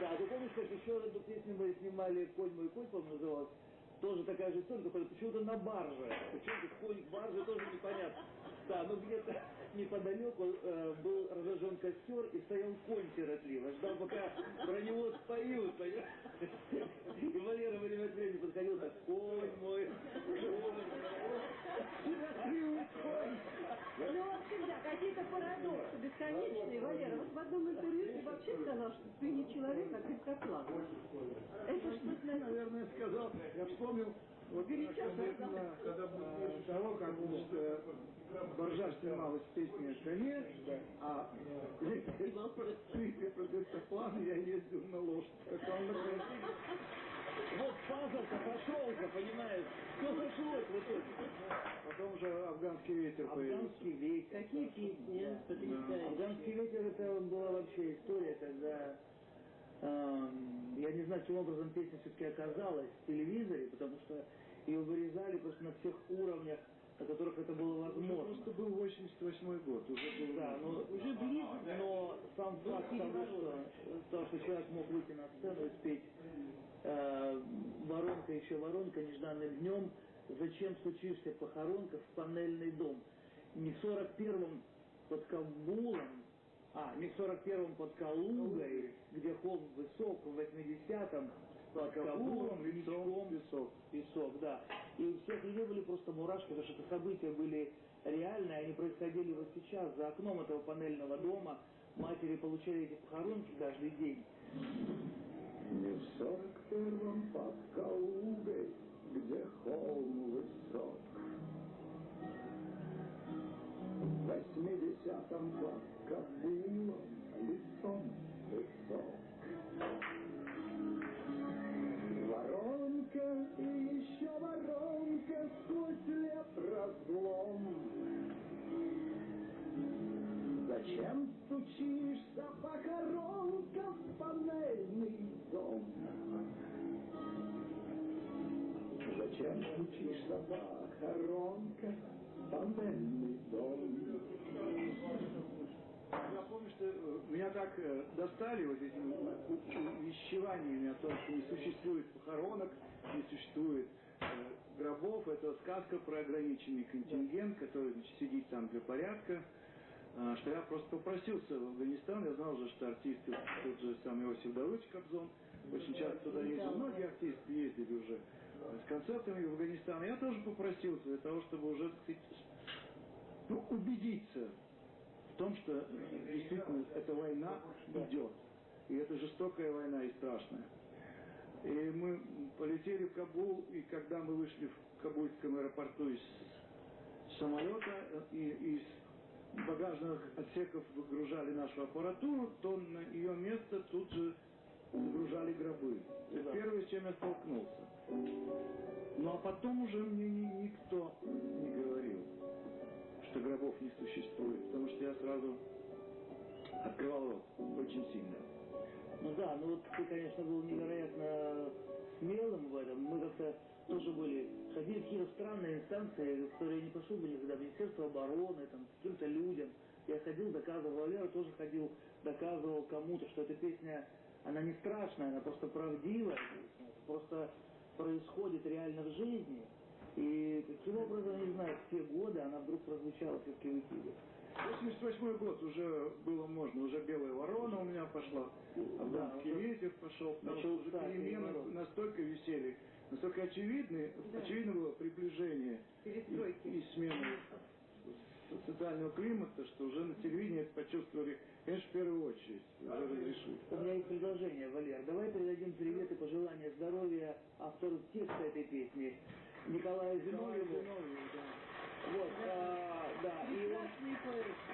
Да, ты помнишь, как еще одну песню мы снимали «Конь мой конь», по-моему, называлась? Тоже такая же история, только почему-то на барже. Почему-то конь барже тоже непонятно. Да, но где-то неподалеку э, был разожжен костер и стоял конь сиротливо. Ждал, пока про него споют, понимаешь? И Валера время от времени подходил так, конь мой, конь, конь. Ну вот всегда какие-то парадоксы бесконечные. Валера, вот в одном интервью ты вообще сказал, что ты не человек, а крипtoклад. Это что значит? Наверное, сказал, я вспомнил, вот касательно того, как э, Боржа снималась песня «Конец», а клипе про дельтаплан я ездил на лошадь, как он на Вот пазл-то пошел-то, понимаешь? Все сошлось в итоге. Потом уже «Афганский ветер» появился. Афганский ветер. Какие песни, а? Афганский ветер это была вообще история, когда я не знаю, каким образом песня все-таки оказалась в телевизоре, потому что ее вырезали просто на всех уровнях на которых это было возможно. Просто был 88 год, уже был... Да, но, уже ближе, но сам факт того, что, того, что человек мог выйти на сцену и спеть э, «Воронка, еще воронка, нежданным днем», «Зачем стучишься, похоронка в панельный дом». Не в 41-м под Кабулом, а, не в 41-м под Калугой, где холм высок, в 80-м под Кабулом, лицом, песок. Песок, да. И у всех людей были просто мурашки, потому что это события были реальные, они происходили вот сейчас, за окном этого панельного дома. Матери получали эти похоронки каждый день. Не в сорок первом под Калугой, где холм высок. В восьмидесятом под Зачем стучишься, похоронка, в панельный дом? Зачем стучишься, похоронка, в панельный дом? Я помню, что э, меня так э, достали вот этими увещеваниями о том, что не существует похоронок, не существует э, гробов. Это сказка про ограниченный контингент, который значит, сидит там для порядка. А, что я просто попросился в Афганистан, я знал уже, что артисты, тот же самый Иосиф Давыдович Кобзон, очень часто туда ездил, многие артисты ездили уже с концертами в Афганистан. Я тоже попросился для того, чтобы уже, так сказать, ну, убедиться в том, что действительно эта война идет. И это жестокая война и страшная. И мы полетели в Кабул, и когда мы вышли в Кабульском аэропорту из самолета и из багажных отсеков выгружали нашу аппаратуру, то на ее место тут же загружали гробы. Это первое, с чем я столкнулся. Ну а потом уже мне никто не говорил что гробов не существует, потому что я сразу открывал рот очень сильно. Ну да, ну вот ты, конечно, был невероятно смелым в этом. Мы как-то тоже были, ходили в какие-то странные инстанции, которые не пошел бы никогда, Министерство обороны, там, каким-то людям. Я ходил, доказывал, Валера тоже ходил, доказывал кому-то, что эта песня, она не страшная, она просто правдивая, просто происходит реально в жизни. И каким образом, не знаю, в те годы она вдруг прозвучала все-таки в эфире. 88 год уже было можно, уже белая ворона у меня пошла, афганский да, ветер пошел, потому что уже перемены настолько висели, настолько очевидны, да. очевидно было приближение Перестройки. и, и смены социального климата, что уже на телевидении это почувствовали, конечно, в первую очередь, уже разрешили. У меня есть предложение, Валер. Давай передадим привет и пожелания здоровья автору текста этой песни. Николаю Зиновьеву. Вот, а, да, и он,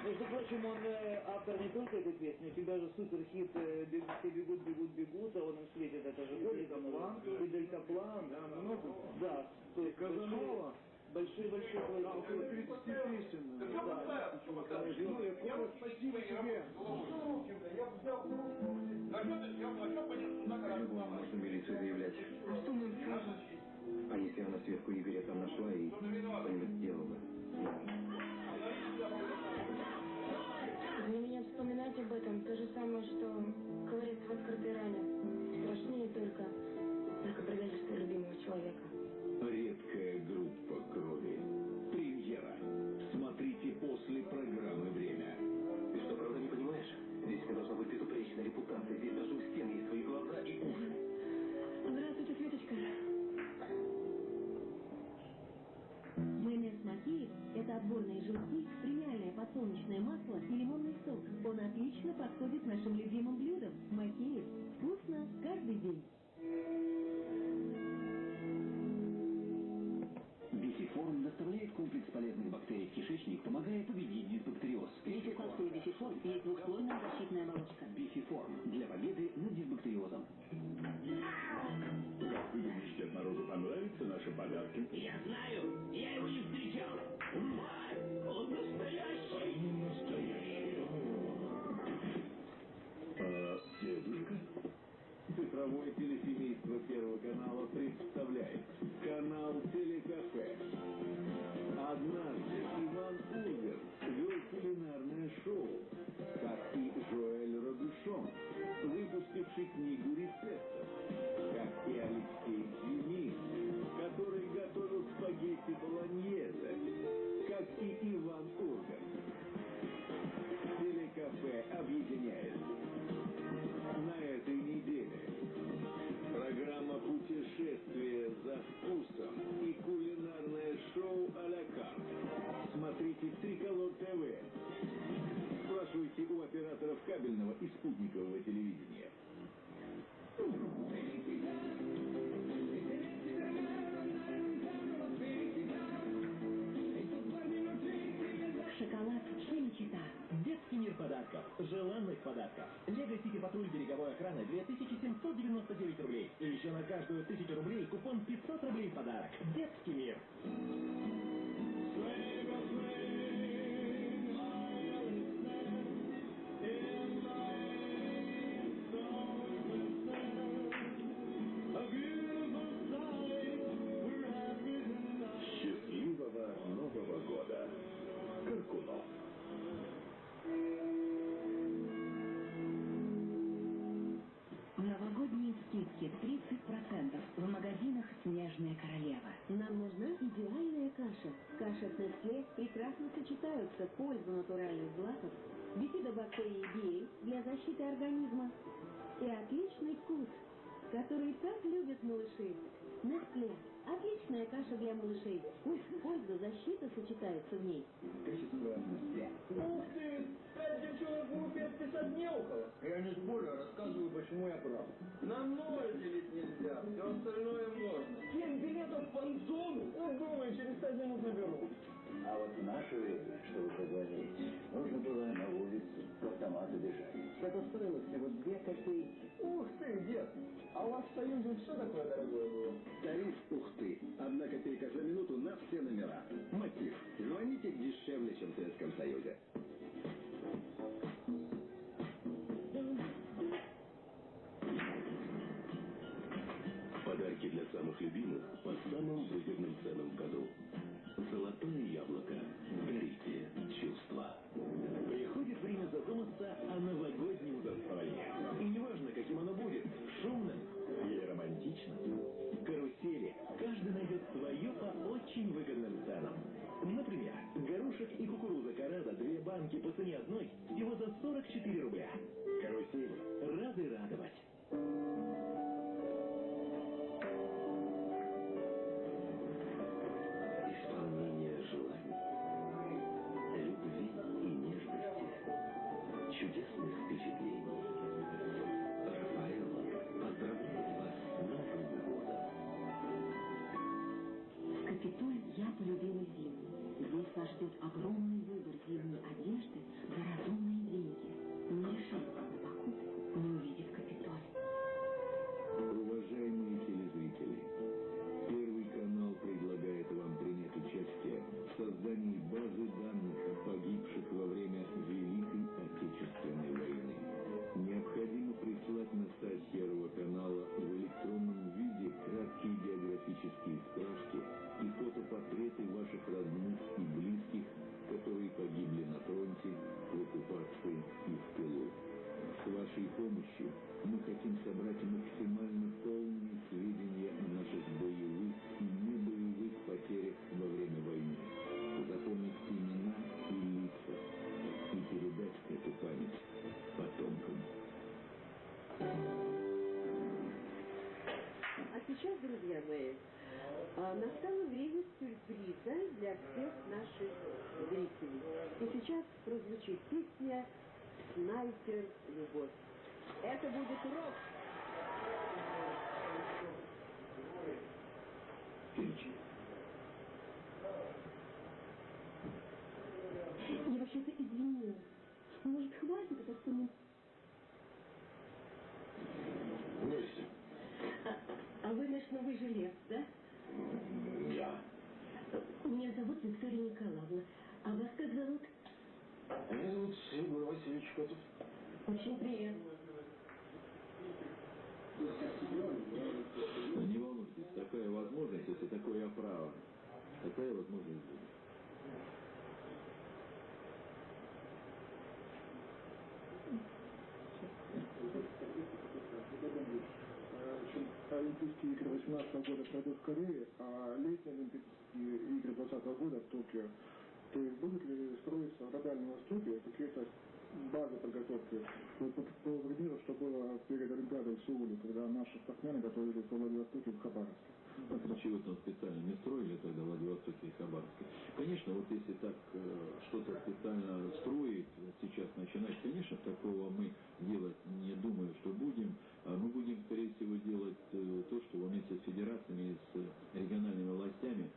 между прочим, он э, автор не только этой песни, у тебя же суперхит э, «Все бегут, бегут, бегут», а он им светит, это же Дельтаплан, и Дельтаплан, да, много, да, то есть Казанова, большой-большой твой да, около 30 песен. Да. Зиновьев, спасибо тебе. Можно милицию заявлять. Что мы им скажем? А если она сверху Игоря там нашла и что-нибудь сделала? Вы меня вспоминать об этом, то же самое, что говорит в открытой ране. Страшнее только, только предательство любимого человека. отборные желтки, премиальное подсолнечное масло и лимонный сок. Он отлично подходит нашим любимым блюдам. Макеев. Вкусно каждый день. Бисиформ доставляет комплекс полезных бактерий в кишечник, помогая победить дисбактериоз. Бификонскую бисиформ и двухслойная защитная молочка. Бифиформ для победы над дисбактериозом. Как вы думаете, мороза понравится наши подарки? Я знаю, я его не встречу. Цифровое телесемейство Первого канала представляет канал Телекафе. Однажды Иван Ургант вел кулинарное шоу, как и Жоэль Робюшон, выпустивший книгу рецептов, объединяет на этой неделе. Программа «Путешествие за вкусом» и кулинарное шоу а-ля карт. Смотрите Триколор ТВ. Спрашивайте у операторов кабельного и спутникового телевидения. Детский мир подарков. Желанных подарков. Лего Сити Патруль береговой охраны 2799 рублей. И еще на каждую тысячу рублей купон 500 рублей подарок. Детский мир. В магазинах «Снежная королева». Нам нужна идеальная каша. Каша с Nestlé прекрасно сочетаются пользу натуральных злаков, бифидобактерии BA для защиты организма и отличный вкус, который так любят малыши. Nestlé – отличная каша для малышей. Польза, защита сочетаются в ней. Ух ты! Пять девчонок в группе отписать не около. Я не спорю, а рассказываю, почему я прав. На ноль делить нельзя, все остальное можно. Семь билетов в фан-зону? Ну, думаю, через пять минут наберу. А вот в наше время, чтобы позвонить, нужно было на улицу стоило всего две копейки. Ух ты, дед! А у вас в Союзе все такое дорогое было? Тариф «Ух ты». Одна копейка за минуту на все номера. Мотив. Звоните дешевле, чем в Советском Союзе. Подарки для самых любимых по самым выгодным ценам в году. Золотое яблоко. Дарите чувства. Приходит время задуматься о новогоднем 4 Знайте любовь. Это будет рок. Финч. Я вообще-то извинилась. Может, хватит это все не... Вместе. А, а вы наш новый жилец, да? Я. Меня зовут Виктория Николаевна. А вас как зовут? Меня зовут Егор Васильевич Котов. Очень приятно. Но не волнуйтесь, такая возможность, если такое оправа, такая возможность будет. Олимпийские игры 18 года пройдут в Корее, а летние Олимпийские игры 20 года в Токио. То есть будут ли строиться Дальнем Востоке какие-то базы подготовки по, примеру, что было перед Олимпиадой в Сеуле, когда наши спортсмены готовились во Владивостоке в Хабаровске. Ну, чего там специально не строили тогда Владивостоке и Хабаровске. Конечно, вот если так э, что-то специально строить, вот сейчас начинать, конечно, такого мы делать не думаю, что будем. А мы будем, скорее всего, делать э, то, что вместе с федерациями, с региональными властями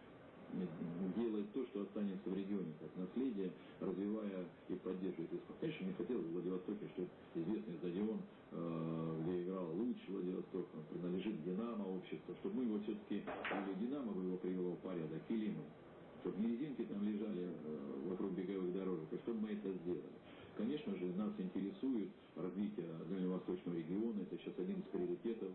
делать то, что останется в регионе, как наследие, развивая и поддерживая этот. Конечно, мне хотелось в Владивостоке, чтобы известный стадион, э, где играл луч Владивосток, он принадлежит Динамо обществу, чтобы мы его все-таки, или Динамо бы его привело в порядок, или мы. Чтобы не резинки там лежали э, вокруг беговых дорожек, а чтобы мы это сделали. Конечно же, нас интересует развитие Дальневосточного региона. Это сейчас один из приоритетов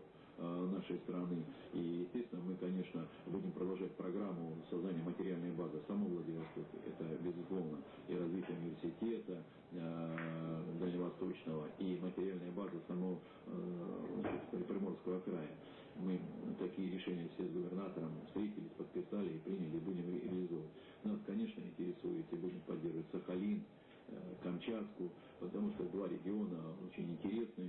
нашей страны. И, естественно, мы, конечно, будем продолжать программу создания материальной базы в самом Владивостоке. Это, безусловно, и развитие университета э, Дальневосточного, и материальная база самого э, значит, Приморского края. Мы такие решения все с губернатором встретились, подписали и приняли, и будем ре- реализовывать. Нас, конечно, интересует и будем поддерживать Сахалин, э, Камчатку, потому что два региона очень интересные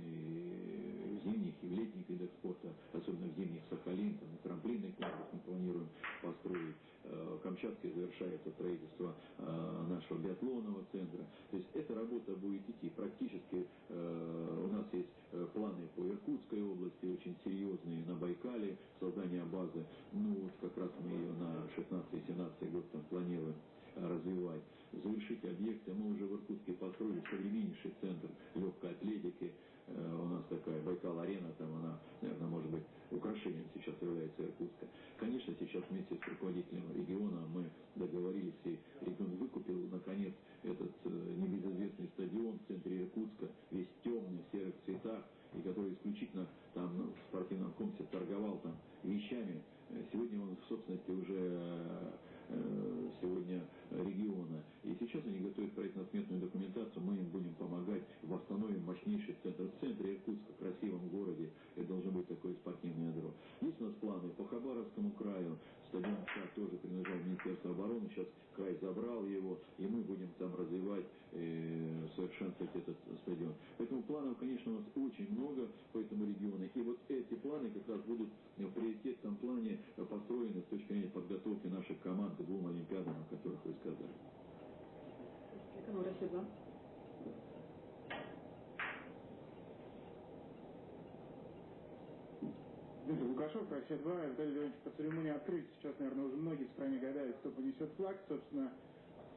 в зимних и в летних видах спорта, особенно в зимних Сахалин, там трамплинный комплекс мы планируем построить. Э, В Камчатке завершается строительство э, нашего биатлонного центра. То есть эта работа будет идти. Практически э, у нас есть э, планы по Иркутской области, очень серьезные, на Байкале, создание базы. Ну вот как раз мы ее на 16-17 год там планируем э, развивать, завершить объекты. Мы уже в Иркутске построили современнейший центр легкой атлетики. Э, У нас такая Байкал-арена, там она, наверное, может быть, украшением сейчас является Иркутска. Конечно, сейчас вместе с руководителем региона мы договорились, и регион выкупил, наконец, этот э, небезызвестный стадион в центре Иркутска, весь темный, в серых цветах, и который исключительно там ну, в спортивном комплексе торговал там вещами. Э, Сегодня он в собственности уже сегодня региона. И сейчас они готовят проектно-сметную документацию, мы им будем помогать, восстановим мощнейший центр в центре Иркутска, красивом городе. Это должно быть такое спортивное ядро. Есть у нас планы по Хабаровскому краю, стадион ЧА тоже принадлежал Министерству обороны, сейчас край забрал его, и мы будем там развивать, э, совершенствовать этот стадион. Поэтому планов, конечно, у нас очень много по этому региону. И вот эти планы как раз будут в приоритетном плане построены с точки зрения подготовки наших команд к двум Олимпиадам, о которых вы сказали. Телеканал «Россия-2». Дмитрий Лукашов, Россия-2, Виталий Леонидович, по церемонии открытия сейчас, наверное, уже многие в стране гадают, кто понесет флаг, собственно,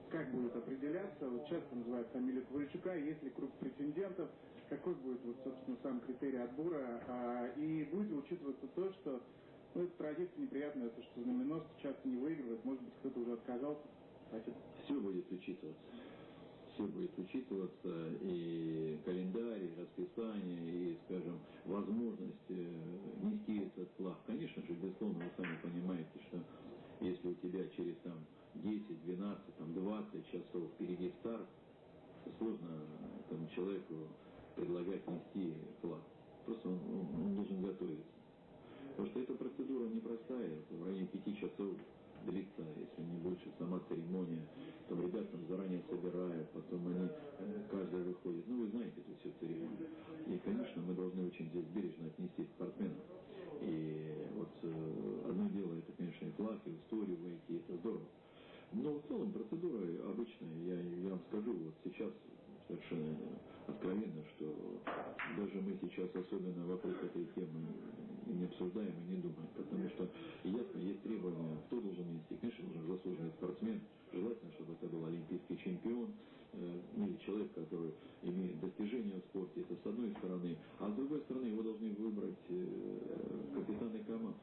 как будет определяться, вот часто называют фамилию Ковальчука, есть ли круг претендентов, какой будет, вот, собственно, сам критерий отбора, а, и будет учитываться то, что, ну, это традиция неприятная, то, что знаменосцы часто не выигрывают, может быть, кто-то уже отказался. Спасибо. Все будет учитываться. Все будет учитываться и календарь, и расписание, и, скажем, возможность э, нести этот флаг. Конечно же, безусловно, вы сами понимаете, что если у тебя через там 10, 12, там 20 часов впереди старт, сложно этому человеку предлагать нести флаг. Просто он, он- он должен готовиться. Потому что эта процедура непростая, в районе пяти часов длится, если не больше, сама церемония. Там ребят там заранее собирают, потом они, э, каждый выходит. Ну, вы знаете эту всю церемонию. И, конечно, мы должны очень здесь бережно отнестись к спортсменам. И вот э, одно дело, это, конечно, и флаг, и историю войти, это здорово. Но в целом процедура обычная, я, я вам скажу, вот сейчас совершенно откровенно даже мы сейчас особенно вокруг этой темы не обсуждаем и не думаем, потому что ясно, есть требования, кто должен нести. Конечно, нужен заслуженный спортсмен, желательно, чтобы это был олимпийский чемпион, э, или человек, который имеет достижения в спорте, это с одной стороны, а с другой стороны его должны выбрать э, капитаны команд.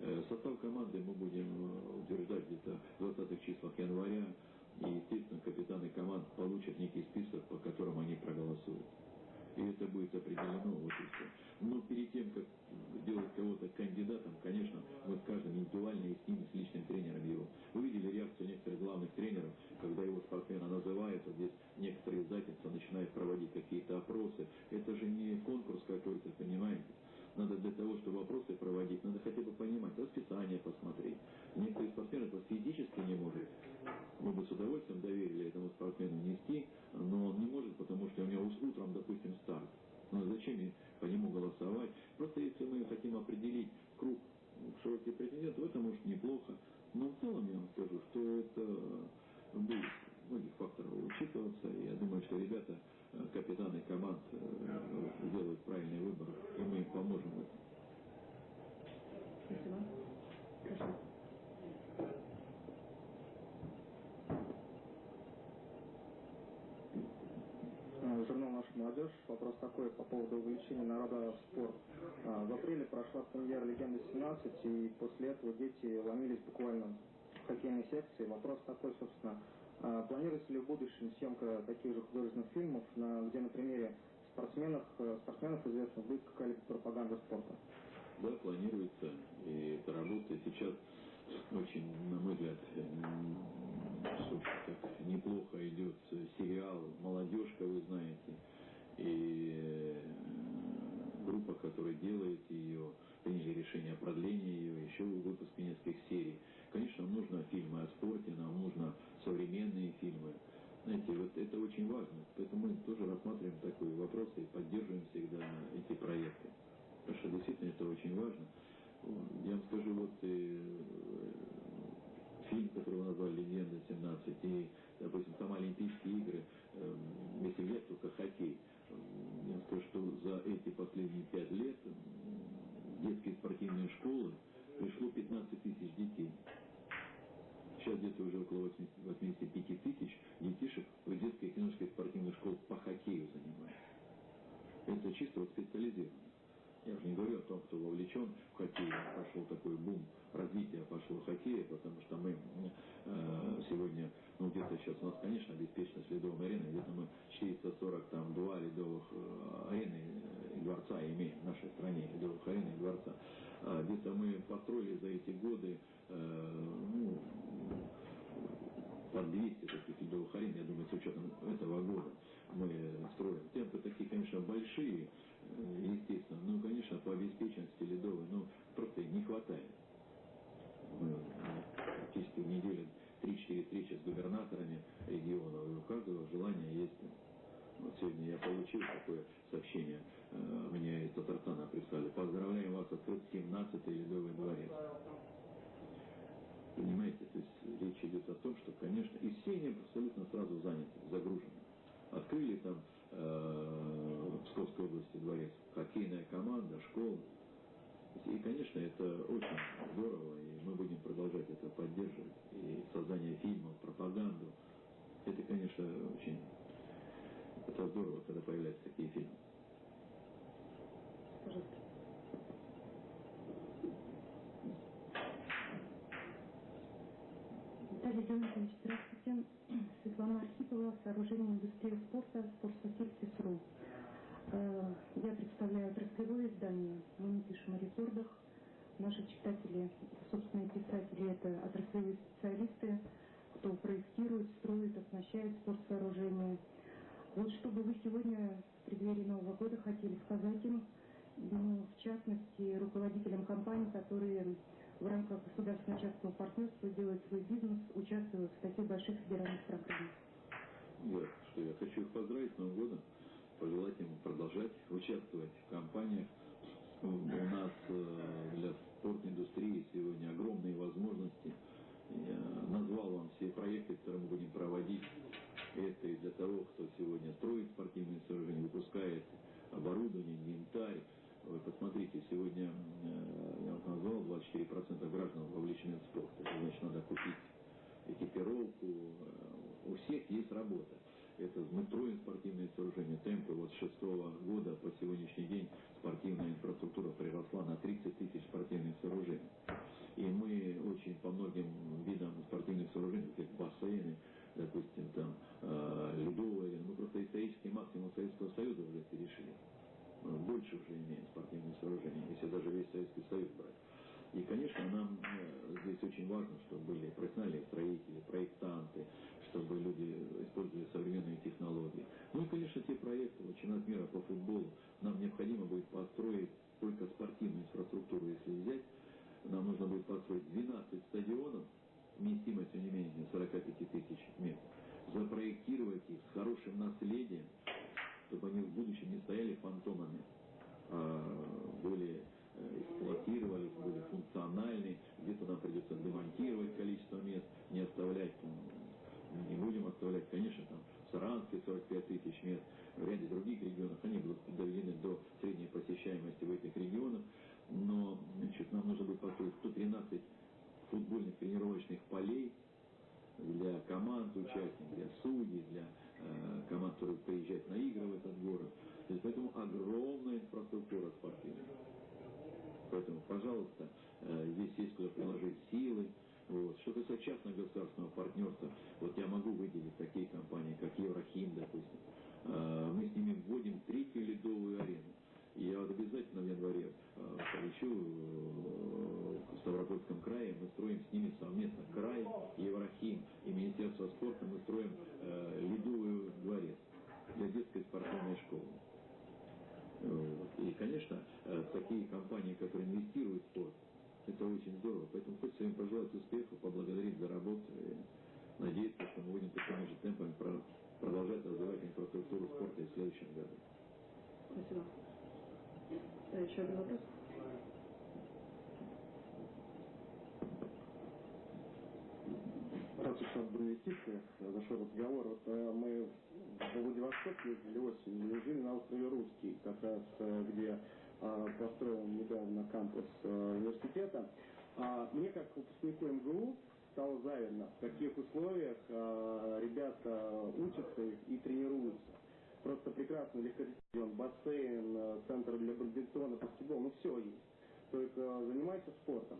Э, состав команды мы будем э, утверждать где-то в 20-х числах января, и, естественно, капитаны команд получат некий список, по которому они проголосуют и это будет определено, вот и. Но перед тем, как делать кого-то кандидатом, конечно, мы скажем индивидуально и с ним, с личным тренером его. Вы видели реакцию некоторых главных тренеров, когда его спортсмена называют, вот здесь некоторые издательства начинают проводить какие-то опросы. Это же не конкурс какой-то, понимаете? Надо для того, чтобы вопросы проводить, надо хотя бы понимать, расписание посмотреть. Некоторые спортсмены это физически не могут. Мы бы с удовольствием доверили этому спортсмену нести, но он не может, потому что у него утром, допустим, старт. Ну зачем по нему голосовать? Просто если мы хотим определить круг широких претендентов, это может неплохо. Но в целом я вам скажу, что это будет многих факторов учитываться. И я думаю, что ребята Э, капитаны команд э, сделают правильный выбор, и мы им поможем в этом. Спасибо. Прошу. Э, журнал «Наша молодежь». Вопрос такой по поводу увлечения народа в спорт. В апреле прошла премьера «Легенда-17», и после этого дети ломились буквально в хоккейной секции. Вопрос такой, собственно, а планируется ли в будущем съемка таких же художественных фильмов, где на примере спортсменов, э, спортсменов известных будет какая-либо пропаганда спорта? Да, планируется. И эта работа сейчас очень, на мой взгляд, так неплохо идет сериал «Молодежка», вы знаете. И э, группа, которая делает ее, приняли решение о продлении ее, еще выпуске нескольких серий. Конечно, нам нужно фильмы о спорте, нам нужно современные фильмы. Знаете, вот это очень важно. Поэтому мы тоже рассматриваем такой вопрос и поддерживаем всегда эти проекты. Потому что действительно это очень важно. Я вам скажу, вот и э, фильм, который вы назвали «Легенда 17», и, допустим, там Олимпийские игры, э, если взять только хоккей, я скажу, что за эти последние пять лет детские спортивные школы пришло 15 тысяч детей. Сейчас где-то уже около 85 тысяч детишек в детской юношеской спортивных школ по хоккею занимаются. Это чисто вот специализированно. Я уже не говорю о том, кто вовлечен в хоккей. Пошел такой бум развития пошло хоккея, потому что мы э, сегодня, ну где-то сейчас у нас, конечно, обеспечена ледовой ареной, где-то мы 442 ледовых э, арены э, и дворца имеем в нашей стране, ледовых арен и дворца. А где-то мы построили за эти годы э, ну, под 200 таких ледовых арен, я думаю, с учетом этого года мы строим. Темпы такие, конечно, большие, естественно, но, конечно, по обеспеченности ледовой, ну, просто не хватает. Мы практически в неделю 3-4 встречи с губернаторами регионов, и у каждого желание есть. Вот сегодня я получил такое сообщение, э, мне из Татарстана прислали. Поздравляем вас, открыт 17-й ледовый дворец. Понимаете, то есть речь идет о том, что, конечно, и все они абсолютно сразу заняты, загружены. Открыли там э, в Псковской области дворец хоккейная команда, школа. И, конечно, это очень здорово, и мы будем продолжать это поддерживать. И создание фильмов, пропаганду. Это, конечно, очень это здорово, когда появляются такие фильмы. Пожалуйста. Виталий Леонидович, здравствуйте. Светлана Архипова, сооружение индустрии спорта, спортсоседстве.ру. Э, я представляю отраслевое издание. Мы не пишем о рекордах. Наши читатели, собственные писатели, это отраслевые специалисты, кто проектирует, строит, оснащает спортсооружения. Вот что бы вы сегодня в преддверии Нового года хотели сказать им, ну, в частности, руководителям компаний, которые в рамках государственно-частного партнерства делают свой бизнес, участвуют в таких больших федеральных программах. Я, что я хочу их поздравить с Новым годом, пожелать им продолжать участвовать в компаниях. У нас э, для спорт-индустрии сегодня огромные возможности. Я назвал вам все проекты, которые мы будем проводить. Это и для того, кто сегодня строит спортивные сооружения, выпускает оборудование, янтарь. Вы посмотрите, сегодня э, я вот назвал 24% граждан вовлечены в спорт. Это значит, надо купить экипировку. Э, у всех есть работа. Это мы строим спортивные сооружения. Темпы вот с шестого года по сегодняшний день спортивная инфраструктура приросла на 30 тысяч спортивных сооружений. И мы очень по многим видам спортивных сооружений, как бассейны, допустим, там, э, ледовые, мы просто исторический максимум Советского Союза уже перешли. Больше уже имеем спортивных сооружений, если даже весь Советский Союз брать. И, конечно, нам э, здесь очень важно, чтобы были профессиональные строители, проектанты, чтобы люди использовали современные технологии. Ну и, конечно, те проекты, вот чемпионат мира по футболу, нам необходимо будет построить только спортивную инфраструктуру, если взять, нам нужно будет построить 12 стадионов вместимостью не менее 45 тысяч мест, запроектировать их с хорошим наследием, чтобы они в будущем не стояли фантомами, а были э, эксплуатировались, были функциональны, где-то нам придется демонтировать количество мест, не оставлять, не будем оставлять, конечно, там, Саранске 45 тысяч мест, в ряде других регионов, они будут доведены до средней посещаемости в этих регионах, но значит, нам нужно будет построить 113 футбольных тренировочных полей для команд участников, для судей, для э, команд, которые приезжают на игры в этот город. То есть поэтому огромная инфраструктура спортивная. Поэтому, пожалуйста, э, здесь есть куда приложить силы. Вот. Что касается частного государственного партнерства, вот я могу выделить такие Еврохим, допустим. Э, мы с ними вводим третью ледовую арену. Я вот обязательно в январе э, полечу э, в Ставропольском крае, мы строим с ними совместно край, Еврохим и Министерство спорта, мы строим ледовый дворец для детской спортивной школы. И, конечно, такие компании, которые инвестируют в спорт, это очень здорово. Поэтому хочется им пожелать успехов, поблагодарить за работу и надеяться, что мы будем такими же темпами продолжать развивать инфраструктуру спорта и в следующем году. Спасибо. Еще один вопрос? Раз уж об инвестициях зашел разговор, вот э, мы в Владивосток ездили осенью, жили на острове Русский, как раз э, где э, построил недавно кампус университета. А мне, как выпускнику МГУ, стало завидно, в каких условиях ребята учатся и тренируются просто прекрасный легкоатлетизм, бассейн, э, центр для бадминтона, баскетбол, ну все есть. Только занимайся спортом.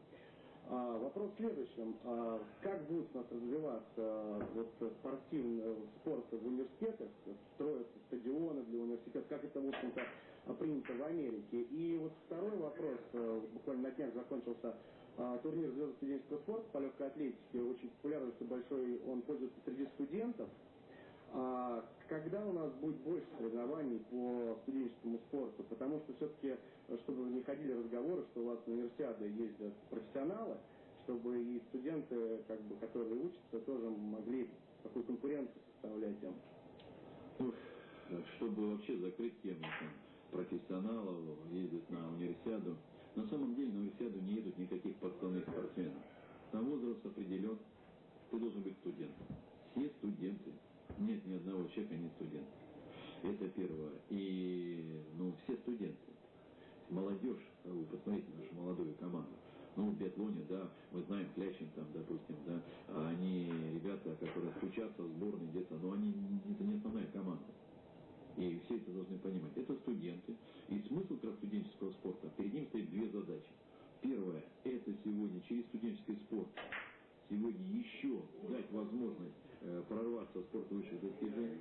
А, вопрос в следующем. А, как будет у нас развиваться вот, спортивный спорт в университетах, строятся стадионы для университетов, как это, в общем-то, принято в Америке? И вот второй вопрос, э, буквально на днях закончился а, турнир звезды студенческого спорта по легкой атлетике, очень популярностью большой, он пользуется среди студентов. А когда у нас будет больше соревнований по студенческому спорту? Потому что все-таки, чтобы не ходили разговоры, что у вас на универсиады ездят профессионалы, чтобы и студенты, как бы, которые учатся, тоже могли такую конкуренцию составлять им. Ну, чтобы вообще закрыть тему профессионалов, ездят на универсиаду, на самом деле на универсиаду не едут никаких подставных спортсменов. Там возраст определен, ты должен быть студентом. Все студенты нет ни одного человека не студент. Это первое. И, ну, все студенты. Молодежь, вы посмотрите нашу молодую команду. Ну, в биатлоне, да, мы знаем Клячин там, допустим, да, они ребята, которые стучатся в сборной где-то, но они, это не основная команда. И все это должны понимать. Это студенты. И смысл как студенческого спорта, перед ним стоит две задачи. Первое, это сегодня через студенческий спорт сегодня еще дать возможность э, прорваться в спорт высших достижений.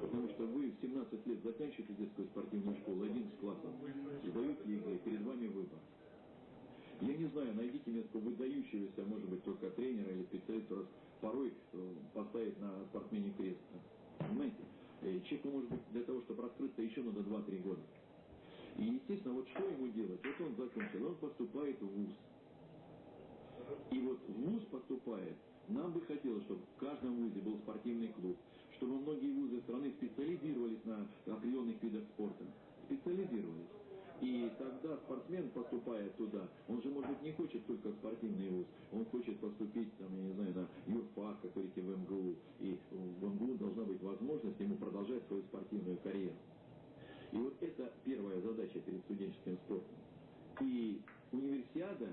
Потому что вы в 17 лет заканчиваете детскую спортивную школу, один с классом, сдаете игры, перед вами выбор. Я не знаю, найдите мне такого выдающегося, может быть, только тренера или специалиста, раз порой э, поставить на спортсмене крест. Понимаете? Человеку, может быть, для того, чтобы раскрыться, еще надо 2-3 года. И, естественно, вот что ему делать? Вот он закончил, он поступает в ВУЗ. И вот в ВУЗ поступает, нам бы хотелось, чтобы в каждом ВУЗе был спортивный клуб, чтобы многие вузы страны специализировались на определенных видах спорта. Специализировались. И тогда спортсмен, поступая туда, он же, может быть, не хочет только спортивный вуз, он хочет поступить, там, я не знаю, на юрфак, как говорите, в МГУ. И в МГУ должна быть возможность ему продолжать свою спортивную карьеру. И вот это первая задача перед студенческим спортом. И универсиада,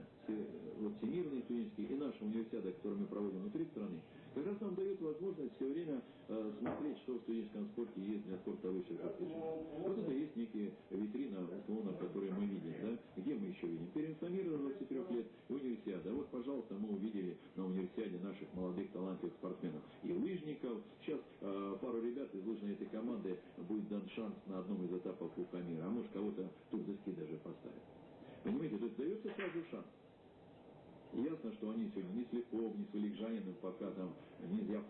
вот всемирный студенческий и наша универсиада, которую мы проводим внутри страны, как раз нам дает возможность все время э, смотреть, что в студенческом спорте есть для спорта высших достижений. Вот это есть некие витрина, условно, которые мы видим, да? Где мы еще видим? Перенсамира 23 лет и универсиада. Вот, пожалуйста, мы увидели на универсиаде наших молодых талантливых спортсменов. И лыжников. Сейчас э, пару ребят из лыжной этой команды будет дан шанс на одном из этапов Кубка мира. А может, кого-то тут доски даже поставят. Понимаете, то есть дается сразу шанс. Ясно, что они сегодня не с с Валикжаниным, пока там, не с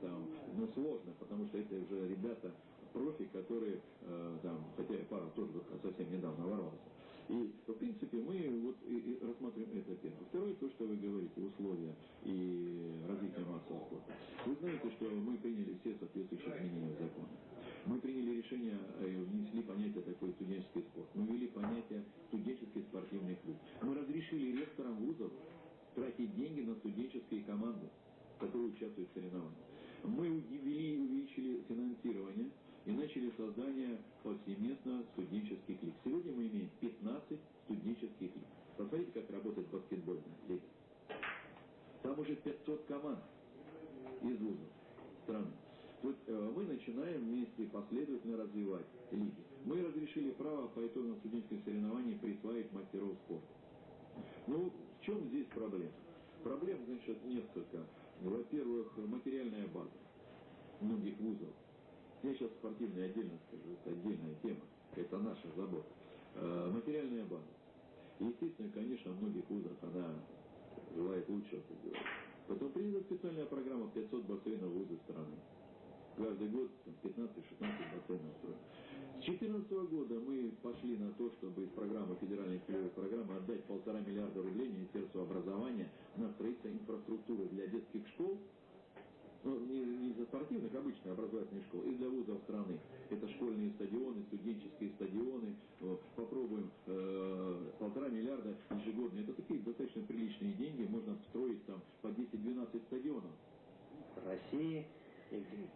там, ну сложно, потому что это уже ребята, профи, которые э, там, хотя Япаров тоже совсем недавно ворвался. И, в принципе, мы вот и, и рассматриваем это первое. Второе, то, что вы говорите, условия и развитие массового спорта. Вы знаете, что мы приняли все соответствующие изменения в закон. Мы приняли решение, э, внесли понятие такой студенческий спорт. Мы ввели понятие студенческий спортивный клуб. Мы разрешили ректорам вузов тратить деньги на студенческие команды, которые участвуют в соревнованиях. Мы ввели и увеличили финансирование и начали создание повсеместно студенческих лиг. Сегодня мы имеем 15 студенческих лиг. Посмотрите, как работает баскетбольная лига. Там уже 500 команд из вузов страны. То э, мы начинаем вместе последовательно развивать лиги. Мы разрешили право по итогам студенческих соревнований присваивать мастеров спорта. Ну, чем здесь проблема? Проблем, значит, несколько. Во-первых, материальная база многих вузов. Я сейчас спортивный отдельно скажу, это отдельная тема, это наша забота. Э, материальная база. Естественно, конечно, в многих вузах она желает лучшего. Поэтому принята специальная программа 500 бассейнов вузы страны. Каждый год 15-16 бассейнов строим. С 2014 года мы пошли на то, чтобы из программы, федеральной целевой программы, отдать полтора миллиарда рублей Министерству образования на строительство инфраструктуры для детских школ, ну, не, не за спортивных, обычных образовательных школ, и для вузов страны. Это школьные стадионы, студенческие стадионы. Попробуем э, полтора миллиарда ежегодно. Это такие достаточно приличные деньги. Можно строить там по 10-12 стадионов. В России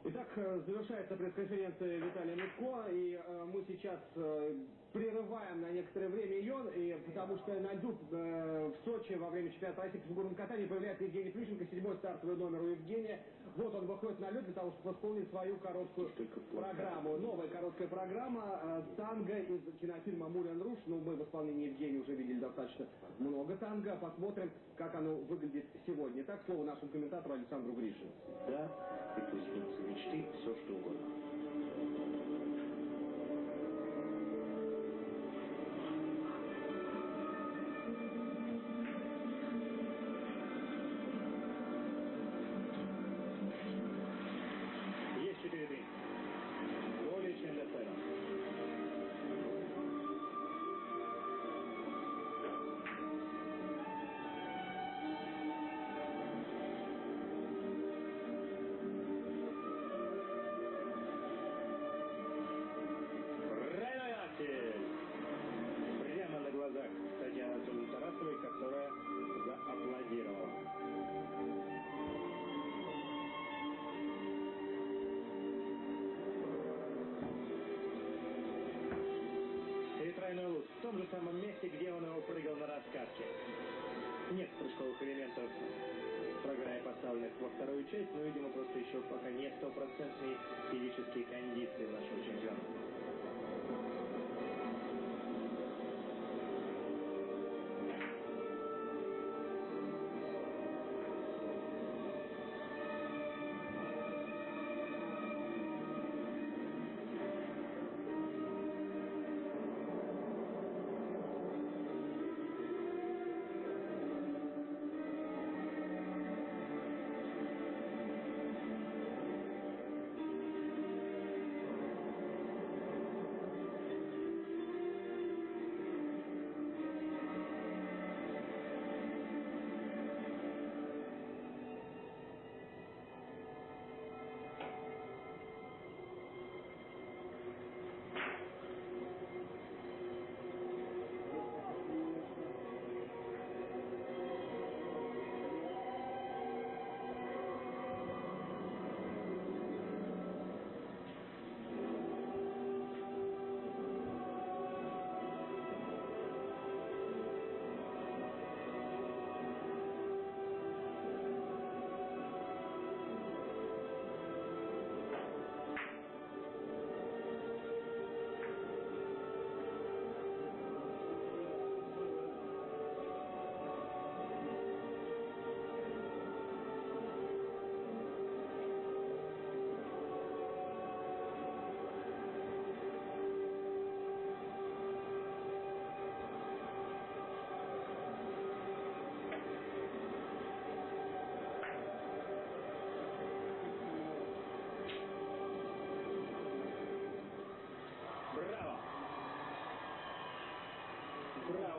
Итак, э, завершается пресс-конференция Виталия Мутко, и э, мы сейчас э, прерываем на некоторое время ее, и, потому что на льду э, в Сочи во время чемпионата России по фигурному катанию появляется Евгений Плющенко, седьмой стартовый номер у Евгения. Вот он выходит на лед для того, чтобы исполнить свою короткую программу. Новая короткая программа э, танго из кинофильма «Мулен Руш». Ну, мы в исполнении Евгения уже видели достаточно много танго. Посмотрим, как оно выглядит сегодня. Итак, слово нашему комментатору Александру Гришину. Да, и пусть мечты, все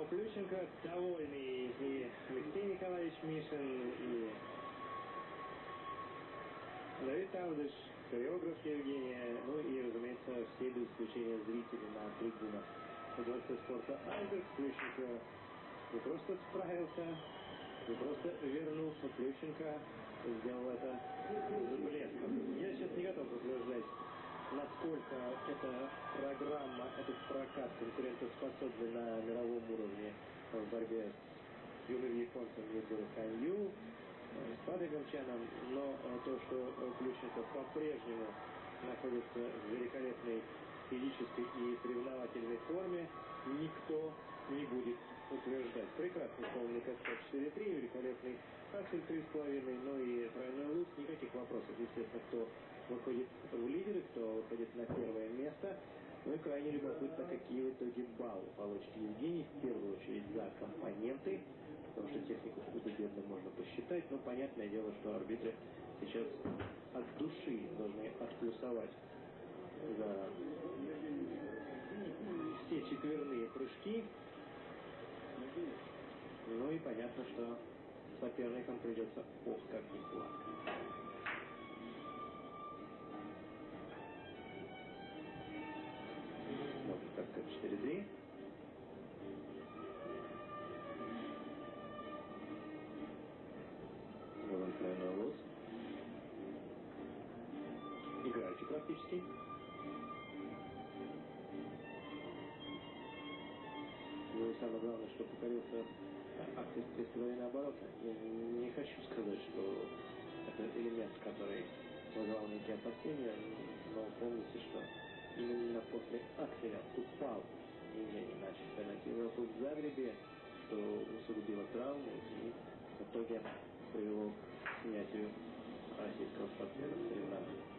у Плющенко довольный и Алексей Николаевич Мишин, и Давид Тавдыш, хореограф Евгения, ну и, разумеется, все без исключения зрители на трибунах. Дворце спорта Альберт Плющенко не просто справился, не просто вернулся Плющенко, сделал это с блеском. Я сейчас не готов утверждать, насколько эта программа, этот прокат конкурентоспособный на мировом уровне в борьбе с юным японцем Егором Ханью, с Патриком Чаном, но то, что Плющенко по-прежнему находится в великолепной физической и соревновательной форме, никто не будет утверждать. Прекрасный полный каскад 4-3, великолепный аксель 3,5, ну и тройной луз, никаких вопросов, естественно, кто выходит в лидеры, кто выходит на первое место. Ну и крайне любопытно, какие в итоге баллы получит Евгений, в первую очередь за компоненты, потому что технику худо-бедно можно посчитать, но понятное дело, что арбитры сейчас от души должны отплюсовать за все четверные прыжки. Ну и понятно, что соперникам придется ох, как не 4-3. Вот он тройной лоз. Играющий практически. Ну и самое главное, что покорился акты с половиной оборота. Я не хочу сказать, что это элемент, который вызывал некие опасения, но помните, что именно после акселя упал Евгений на чемпионате Европы в Загребе, что усугубило травму и в итоге привело к снятию российского спортсмена с соревнований.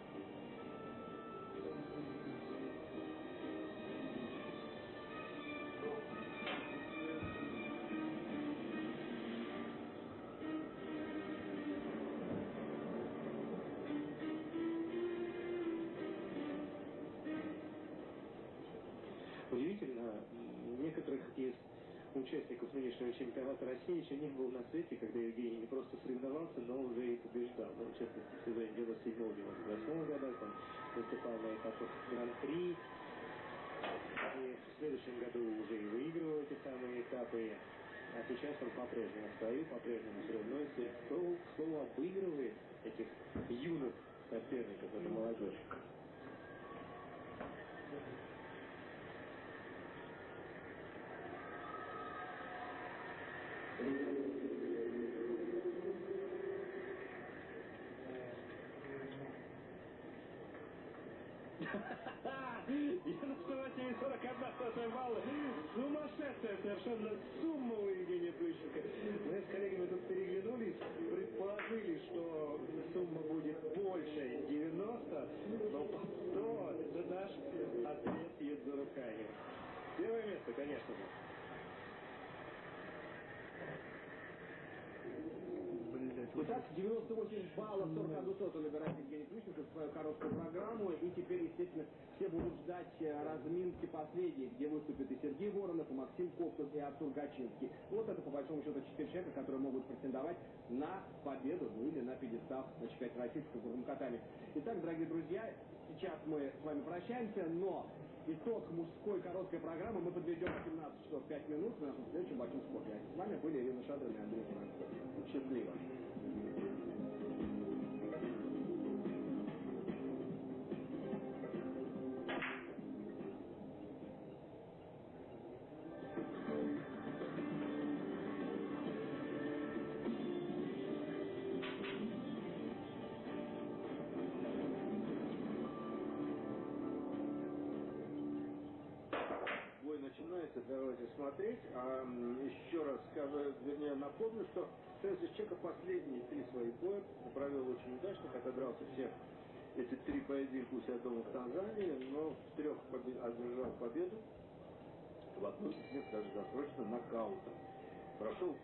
Нынешнего чемпионата России еще не было на свете, когда Евгений не просто соревновался, но уже и побеждал. Ну, в частности, в сезоне 97-98 годах он выступал на этапах Гран-при, и в следующем году уже и выигрывал эти самые этапы. А сейчас он по-прежнему в по-прежнему соревнуется. Кто, к слову, обыгрывает этих юных соперников, это молодежь. Я на 108,41 сотая балла. Сумасшедшая совершенно сумма у Евгения Плющенко. Мы с коллегами тут переглянулись, предположили, что сумма будет больше 90, но по 100 это наш ответ Каню. Первое место, конечно же. Итак, 98 баллов, 41 сотую набирает Евгений Плющенко в свою короткую программу. И теперь, естественно, все будут ждать э, разминки последней, где выступят и Сергей Воронов, и Максим Коптов, и Артур Гачинский. Вот это, по большому счету, четыре человека, которые могут претендовать на победу, ну или на пьедестал на чемпионате России в фигурном. Итак, дорогие друзья, сейчас мы с вами прощаемся, но итог мужской короткой программы мы подведем в 17 часов 5 минут в нашем следующем большом спорте. С вами были Ирина Шадрина и Андрей Финансов. Счастливо. Начинается, давайте смотреть. А, еще раз скажу, вернее, напомню, что Фрэнсис Чека последние три своих боя провел очень удачно, хотя дрался все эти три поединка у себя дома в Танзании, но в трех побе- одержал победу, в одном из них даже досрочно нокаутом. Прошел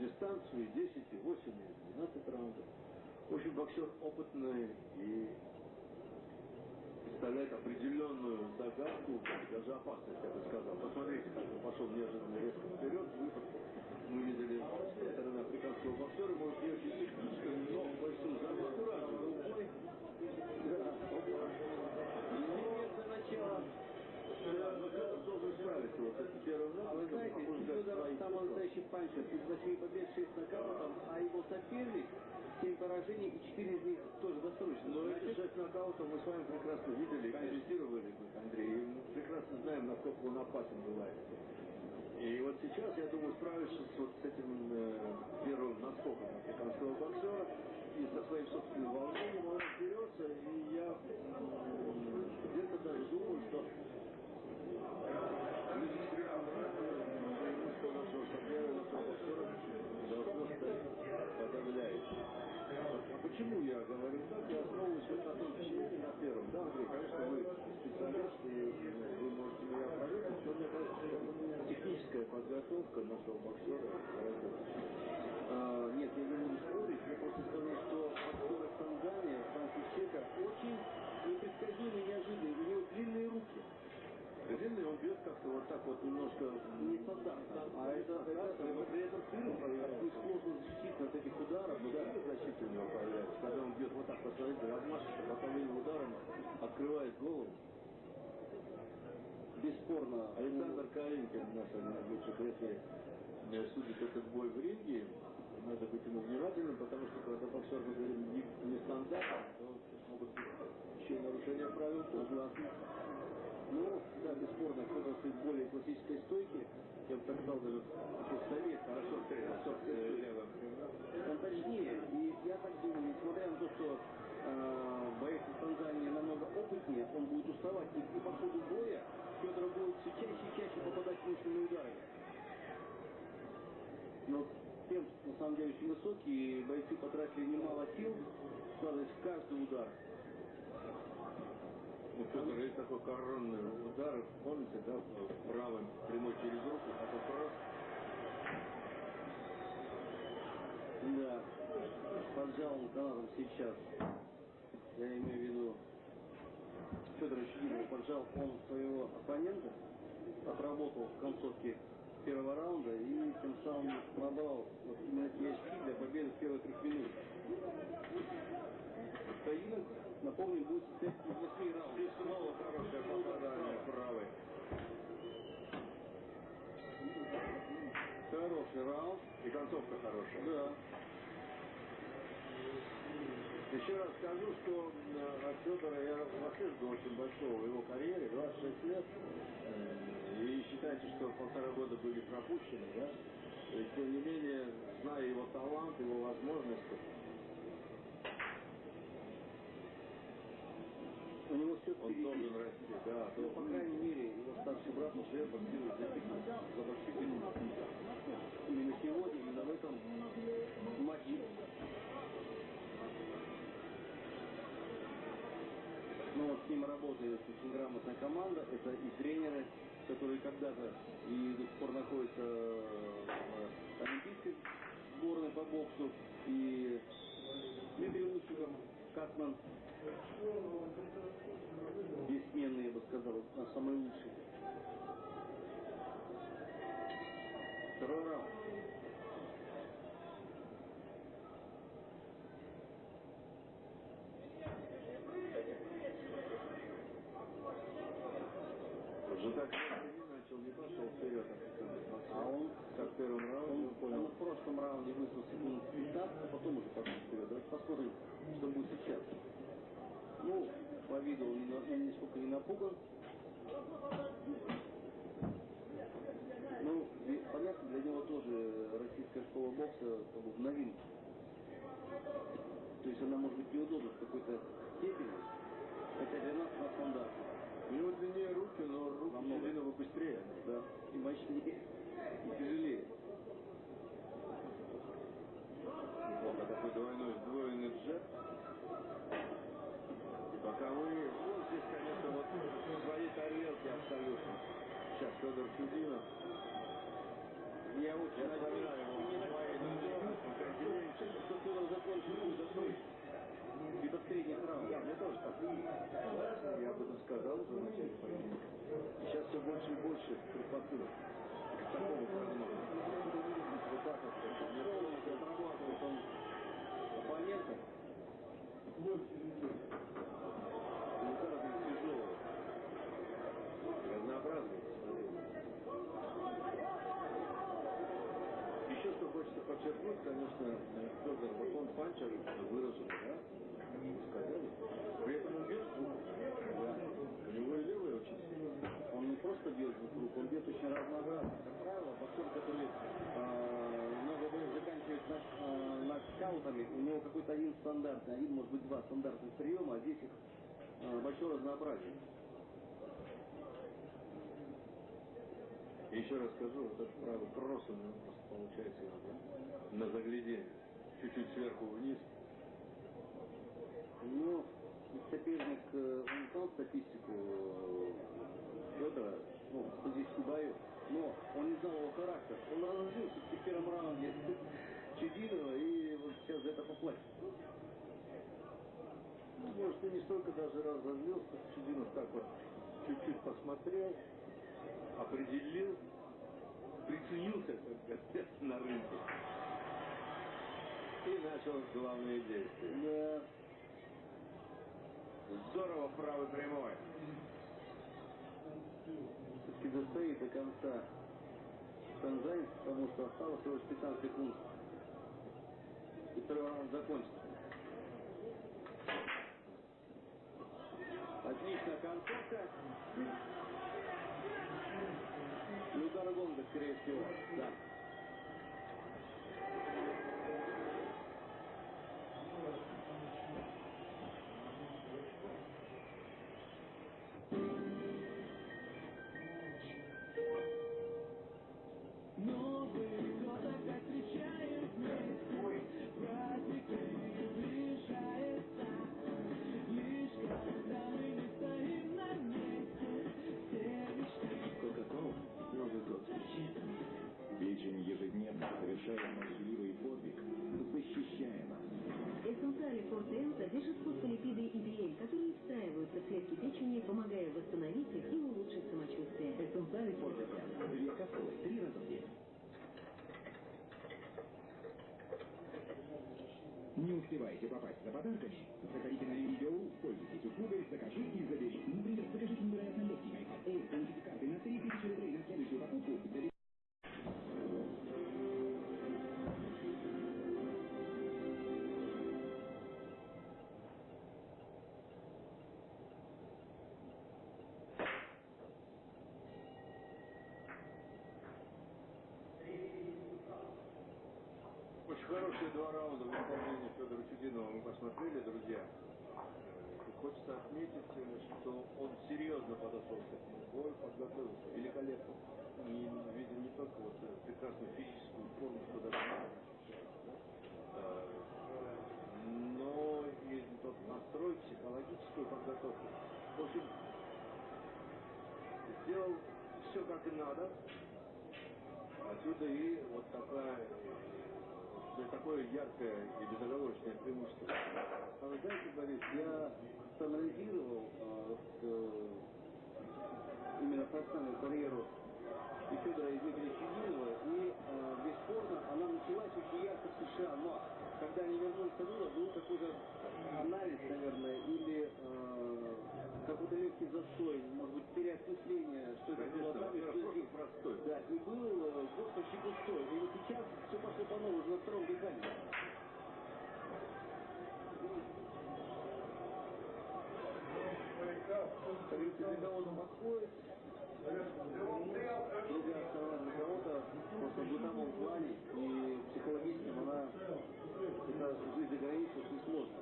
дистанцию и 10, и 8, и 12 раундов. В общем, боксер опытный и представляет определенную загадку, даже опасность, я бы сказал. Посмотрите, как он пошел неожиданно резко вперед, выпад. Мы видели со стороны африканского боксера, может, не очень технического, но большой замастуража рукой. Да, Интересное начало. да, но Федор должен справиться вот с этим первым А вы знаете, Федор настоящий панчер. Из 8 побед 6 нокаутов, а его соперник 7 поражений и 4 из них тоже досрочно. Но эти шесть нокаутов мы с вами прекрасно видели комментировали, Андрей. И мы прекрасно знаем, насколько он опасен бывает. И вот сейчас, я думаю, справишься вот с этим э, первым наскоком африканского боксера и со своим собственным волнением он разберется. И я где-то даже думаю, что преимущество нашего соперника, нашего боксера должно стать подавляющим. А почему я говорю так? Я основываюсь вот на том впечатлении на первом. Да, Андрей, конечно, вы специалист, и вы можете меня опровергнуть, но мне кажется, техническая подготовка нашего боксера гораздо. А, нет, я не буду спорить, я просто скажу, что актер из Танзании, Франсис Чека, очень непредсказуемый и Длинный он бьет как-то вот так вот немножко Нестандартно. А это, это, но при этом сыру, такую сложность защиты от этих ударов, да, защита у него появляется. Когда он бьет вот так, посмотрите, размашисто, боковыми ударами, открывает голову. бесспорно. Александр Калинкин, наш один из лучших рефери, судит этот бой в ринге. Надо быть ему внимательным, потому что когда боксер, мы говорим, не, нестандартно, то могут быть еще и нарушения правил. Согласен. Ну, да, бесспорно, кто-то стоит более классической стойки, я бы так сказал, даже пистолет, хорошо стрелял. левым. Он точнее, и я так думаю, несмотря на то, что э, боец из Танзании намного опытнее, он будет уставать, и, и по ходу боя Федор будет все чаще и чаще попадать мощными ударами. Но темп, на самом деле, очень высокий, и бойцы потратили немало сил, вкладываясь в каждый удар. У Федора есть такой коронный удар, помните, да, правым прямой через руку, такой кросс. Да, поджал канатом сейчас. Я имею в виду Федор Щединов поджал он своего оппонента, отработал в концовке первого раунда и тем самым набрал вот именно те очки для победы в первых трех минут. Поединок, напомню, будет состоять из восьми раундов. И снова хорошее попадание правой. Хороший раунд. И концовка хорошая. Да. Еще раз скажу, что э, от Федора я вообще жду очень большого в его карьере, 26 лет. Э, И считайте, что полтора года были пропущены, да? И, тем не менее, зная его талант, его возможности, У него все он должен расти, да. Ну, по крайней мере, его старший брат уже боксирует за за большой титул. Именно сегодня, именно в этом матче. Ну вот с ним работает очень грамотная команда, это и тренеры, которые когда-то и до сих пор находятся в олимпийской сборной по боксу, и Дмитрий Лучиков, Катман, бессменный, я бы сказал, а самый лучший. Второй раунд. уже так не начал, не пошел вперед. А он, как раунде, он, он понял. он в прошлом раунде вышел секунд 15, а потом уже пошел вперед. Давайте посмотрим, что будет сейчас. Ну, по виду он, нисколько не напуган. Ну, понятно, для него тоже российская школа бокса как бы в новинку. То есть она может быть неудобна в какой-то степени, хотя для нас она стандартная. У него длиннее руки, но руки Намного. Щелинова быстрее. Да, и мощнее, и тяжелее. Неплохо такой двойной сдвоенный джеб. И боковые. Вот здесь, конечно, вот свои тарелки абсолютно. Сейчас Федор Чудинов. Я очень Я вспоминаю его что Федор закончил путь такой где-то в средних. Да, мне тоже так. Я об этом сказал уже в начале поединка. Сейчас все больше и больше предпосылок. такого прогноза. Вот так вот, полностью отрабатывает он оппонента. Удар был тяжелый. Разнообразный, Еще что хочется подчеркнуть, конечно, Федор, вот он панчер выраженный, да? Сказали. При этом он бьет руку. Да. У него и левый очень сильный. Он не просто бьет руку, он бьет очень разнообразно. Как правило, боксер, который а, много боев заканчивает на, а, нокаутами, у него какой-то один стандартный, один, может быть, два стандартных приема, а здесь их а, большое разнообразие. Еще раз скажу, вот этот правый кросс у него просто получается иногда на заглядение. Чуть-чуть сверху вниз. Ну, соперник, э, он знал статистику э, Федора, ну, в статистике боев, но он не знал его характер. Он разозлился в первом раунде Чудинова и вот сейчас за это поплатит. Ну, может, и не столько даже разозлился, Чудинов так вот чуть-чуть посмотрел, определил, приценился, как говорят, на рынке. И начал главные действия. Да. Здорово правый прямой. Все-таки достоит до конца Танзань, потому что осталось всего лишь 15 секунд. И второй раунд закончится. Отличная концовка. И удар гонга, скорее всего. Да. Печени, помогая восстановить их и улучшить самочувствие. Эссенциали Фортепиано. Две капсулы, три раза в день. Не успеваете попасть за подарками? Заходите на видео, Хорошие два раунда в исполнении Федора Чудинова мы посмотрели, друзья. И хочется отметить, э, что он серьезно подошел к этому бою, подготовился великолепно. И видим не только вот э, прекрасную физическую форму, даже э, но и тот настрой, психологическую подготовку. В общем, сделал все как и надо. Отсюда и вот такая то такое яркое и безоговорочное преимущество. А вы знаете, Борис, я проанализировал э, э, именно профессиональную карьеру и Федора и Дмитрия Чудинова, и э, бесспорно она началась очень ярко в США, но когда они вернулись оттуда, был какой-то анализ, наверное, или э, какой-то легкий застой, может быть, переосмысление, что это было там, что здесь. простой. Да, и был э, год почти пустой. И вот сейчас все пошло по новому, уже на втором дыхании. Другая сторона кого-то просто в бытовом плане и психологическом она это жизнь за границей очень сложно.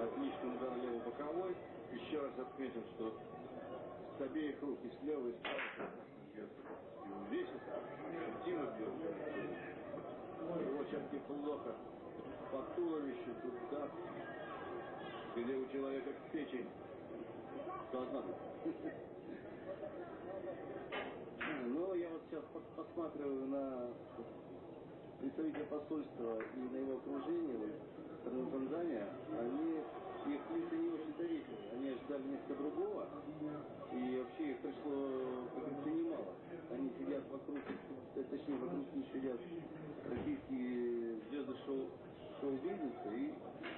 Отличный удар левый боковой. Еще раз отметим, что с обеих рук, и с левой, и с правой, бьет. И увесисто, ощутимо бьет. Его сейчас неплохо по туловищу туда, где у человека печень должна быть. Но я вот сейчас пос- посматриваю на представитель посольства и на его окружении страны Танзания, они их лица не очень доверили. Они ждали несколько другого, и вообще их пришло как-то немало. Они сидят вокруг, точнее вокруг них сидят российские звезды шоу шоу-бизнеса, и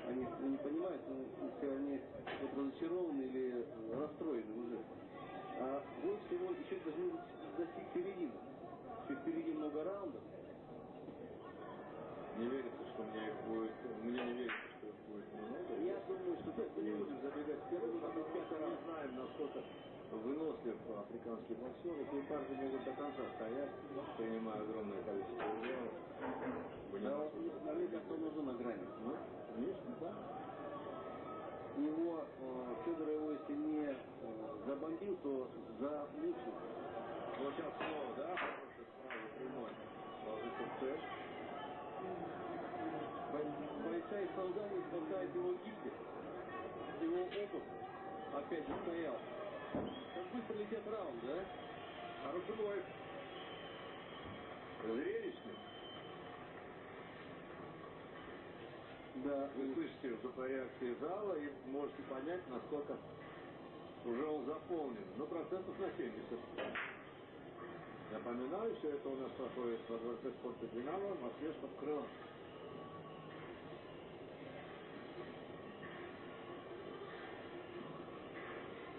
они ну, не понимают, ну, если они вот разочарованы или расстроены уже. А вот всего еще должны достичь середины. Еще впереди много раундов. Не верится, что мне их будет... Мне не верится, что их будет много. Я думаю, что так мы не будем забегать вперед, потому что мы знаем, насколько вынослив африканский боксер, эти парни могут до конца стоять, принимая огромное количество ударов. А мне кажется, он уже на грани. Ну, конечно, да. Его, э, Федор его, если не э, забомбил, то замучил. Вот сейчас снова, да, хороший сразу прямой. Ложится в цель. Из Танзании спасает его гибкость, его опыт. Опять же стоял. Как быстро летят раунды, да? Хороший бой. Зрелищный. Да. Вы слышите уже по реакции зала и можете понять, насколько уже он заполнен. Ну, процентов на 70. Напоминаю, все это у нас проходит во дворце спорта «Динамо» в Москве, чтоб крыло.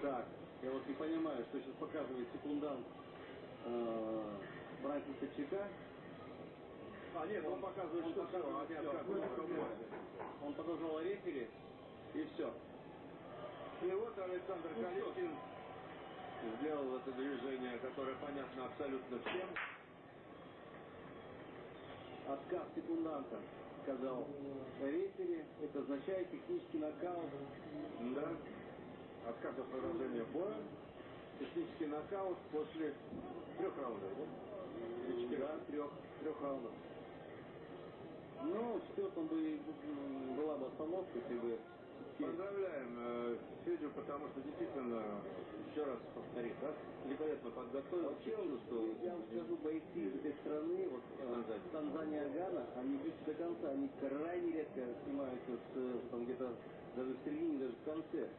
Так, я вот не понимаю, что сейчас показывает секундант э, Франсиса Чека. А, нет, он показывает, он что показывает, все, все. Он подозвал рефери, и все. И вот Александр ну, Калиткин сделал это движение, которое понятно абсолютно всем. Отказ секунданта, сказал рефери, это означает технический нокаут. Да. Отказ от продолжения боя. Технический нокаут после трех раундов, да? Или четырех? Да, трех, трех раундов. Ну, в четвертом бы была бы остановка, если бы... Поздравляем э, Федю, потому что действительно, еще раз повторить, да, великолепно подготовился. Вообще, что, я вам скажу, бойцы из этой страны, вот э, Танзания, Гана, они бьют до конца, они крайне редко снимаются с, э, там где-то даже в середине, даже в конце.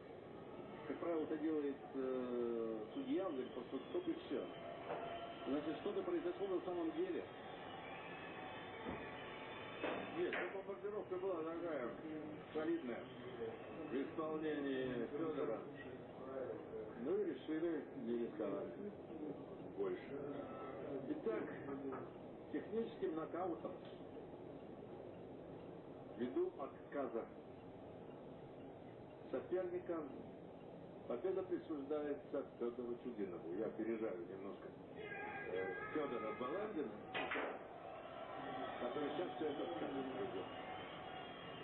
Как правило, это делает э, судья, он говорит, просто стоп и все. Значит, что-то произошло на самом деле. Нет, ну бомбардировка была такая солидная в Федора. Ну и решили не рисковать больше. Итак, техническим нокаутом ввиду отказа соперника победа присуждается Федору Чудинову. Я опережаю немножко э, Федора Баландина который сейчас все это скажет.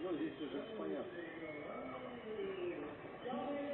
Ну, здесь уже понятно. Thank you.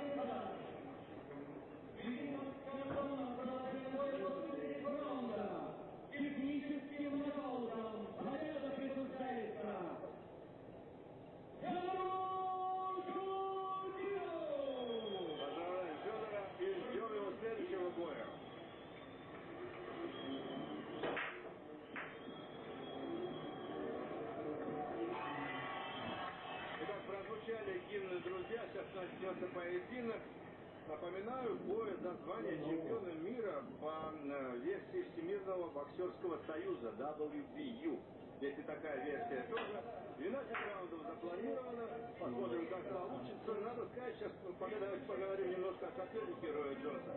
Звание чемпиона мира по э, версии Всемирного боксерского союза WBU. Если такая версия тоже. 12 раундов запланировано. Посмотрим, как получится. Надо сказать, сейчас давайте поговорим немножко о сопернике Роя Джонса,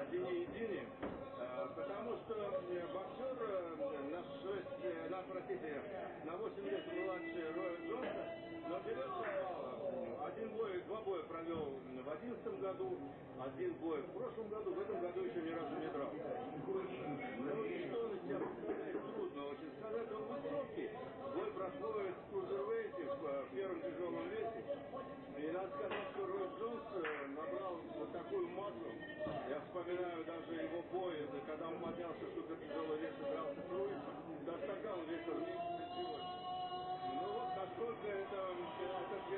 о Дине Едине. Э, потому что э, боксер на 6, на, простите, на 8 лет младше Роя Джонса, но берется бой, провел в 2011 году, один бой в прошлом году, в этом году еще ни разу не драл. Ну, что он из себя представляет, трудно очень сказать. Он высокий, бой проходит в крузервейте, в, в первом тяжелом весе. И надо сказать, что Рой Джонс э, набрал вот такую массу. Я вспоминаю даже его бой, когда он поднялся супер тяжелый вес и дрался с Руисом. Весил меньше,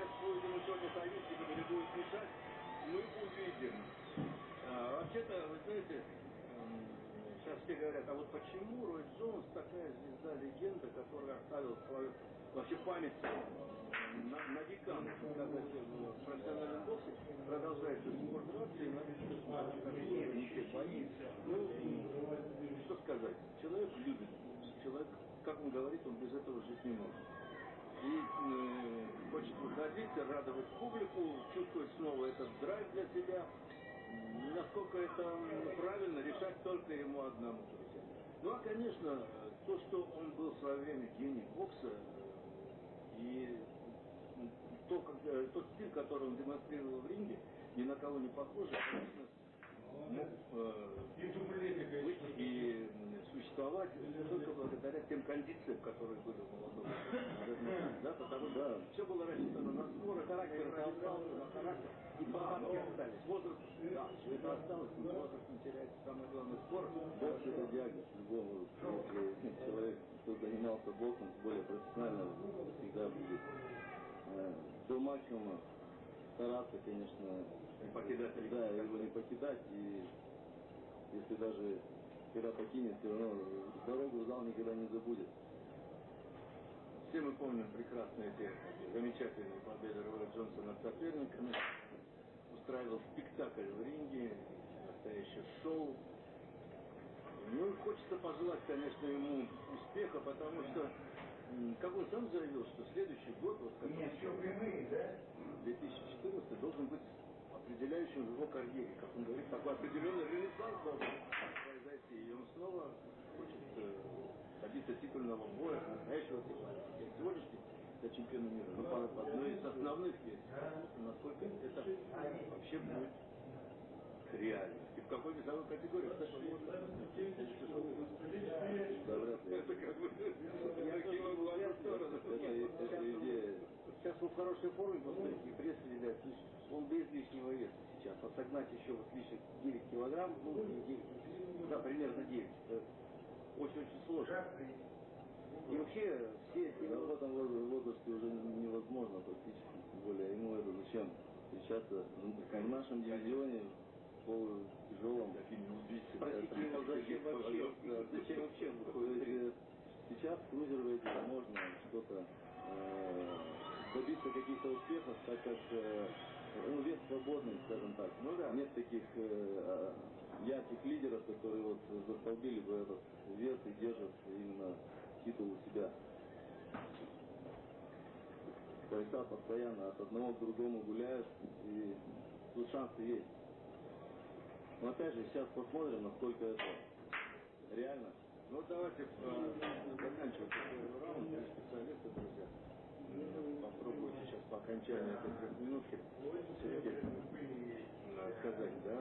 будет ему сегодня союзником или будет мешать, мы увидим. А, Вообще-то, вы знаете, сейчас все говорят, а вот почему Рой Джонс такая звезда, легенда, которая оставил свою вообще память на, на века, можно сказать, в профессиональном боксе, продолжает спорт нации, на. Ну, что сказать, человек любит, человек, как он говорит, он без этого жить не может. И э, хочет выходить, радовать публику, чувствовать снова этот драйв для насколько это правильно, решать только ему одному, друзья. Ну, а, конечно, то, что он был в свое время гений бокса, и то, как, э, тот стиль, который он демонстрировал в ринге, ни на кого не похож, конечно, мог э, быть и существовать только благодаря тем кондициям, которые были у молодого. Да, потому что да. все было рассчитано на скорость, характер остался, на характер, и посадки остались. Возраст, да, все это осталось, но возраст не теряется. Самое главное, скорость. Бокс это диагноз любому. Если человек, кто занимался боксом, более профессионально, всегда будет э, до максимума стараться, конечно, не покидать, да, его не покидать, и если даже когда покинет, все равно дорогу зал никогда не забудет. Все мы помним прекрасно эти замечательные победы Роя Джонса над соперниками. Устраивал спектакль в ринге, настоящее шоу. Ну, хочется пожелать, конечно, ему успеха, потому что, как он сам заявил, что следующий год, вот, как 2014, должен быть определяющим в его карьере. Как он говорит, такой определенный ренессанс должен произойти. И он снова хочет э, добиться титульного боя, настоящего титула. Сегодняшний за чемпиона мира. Ну, по, по одной из основных версий. Насколько это вообще будет реально. И в какой весовой категории? Это как бы в сторону. Идея. Сейчас он в хорошей форме, посмотрите, пресс передает. Он без лишнего веса сейчас. А согнать еще вот лишних 9 килограмм, ну, не 9, да, примерно 9. Очень-очень сложно. И вообще, все эти... Да, в этом возрасте уже невозможно практически. Тем более, ему это зачем? Встречаться в нашем дивизионе по тяжелом. Простите его, зачем вообще? Зачем вообще выходит? Сейчас в крузервейте можно что-то э, добиться каких-то успехов, так как э, ну, вес свободный, скажем так. Ну да. Нет таких э, ярких лидеров, которые вот застолбили бы этот вес и держат именно титул у себя. Пояса постоянно от одного к другому гуляют, и тут шансы есть. Но опять же, сейчас посмотрим, насколько это реально. Ну давайте э, заканчивать раунд. Специалисты, друзья. Попробую сейчас по окончании этой трехминутки все-таки сказать, да,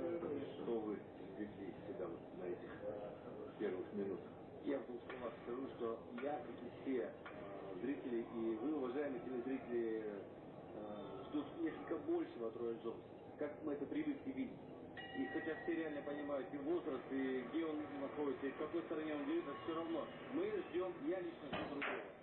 что вы извлекли из себя вот на этих первых минутах. Я в двух словах скажу, что я, как и все э, зрители, и вы, уважаемые телезрители, э, ждут несколько большего от Роя Джонса, как мы это привыкли видеть. И хотя все реально понимают и возраст, и где он находится, и в какой стороне он дерется, все равно мы ждем, я лично жду другого.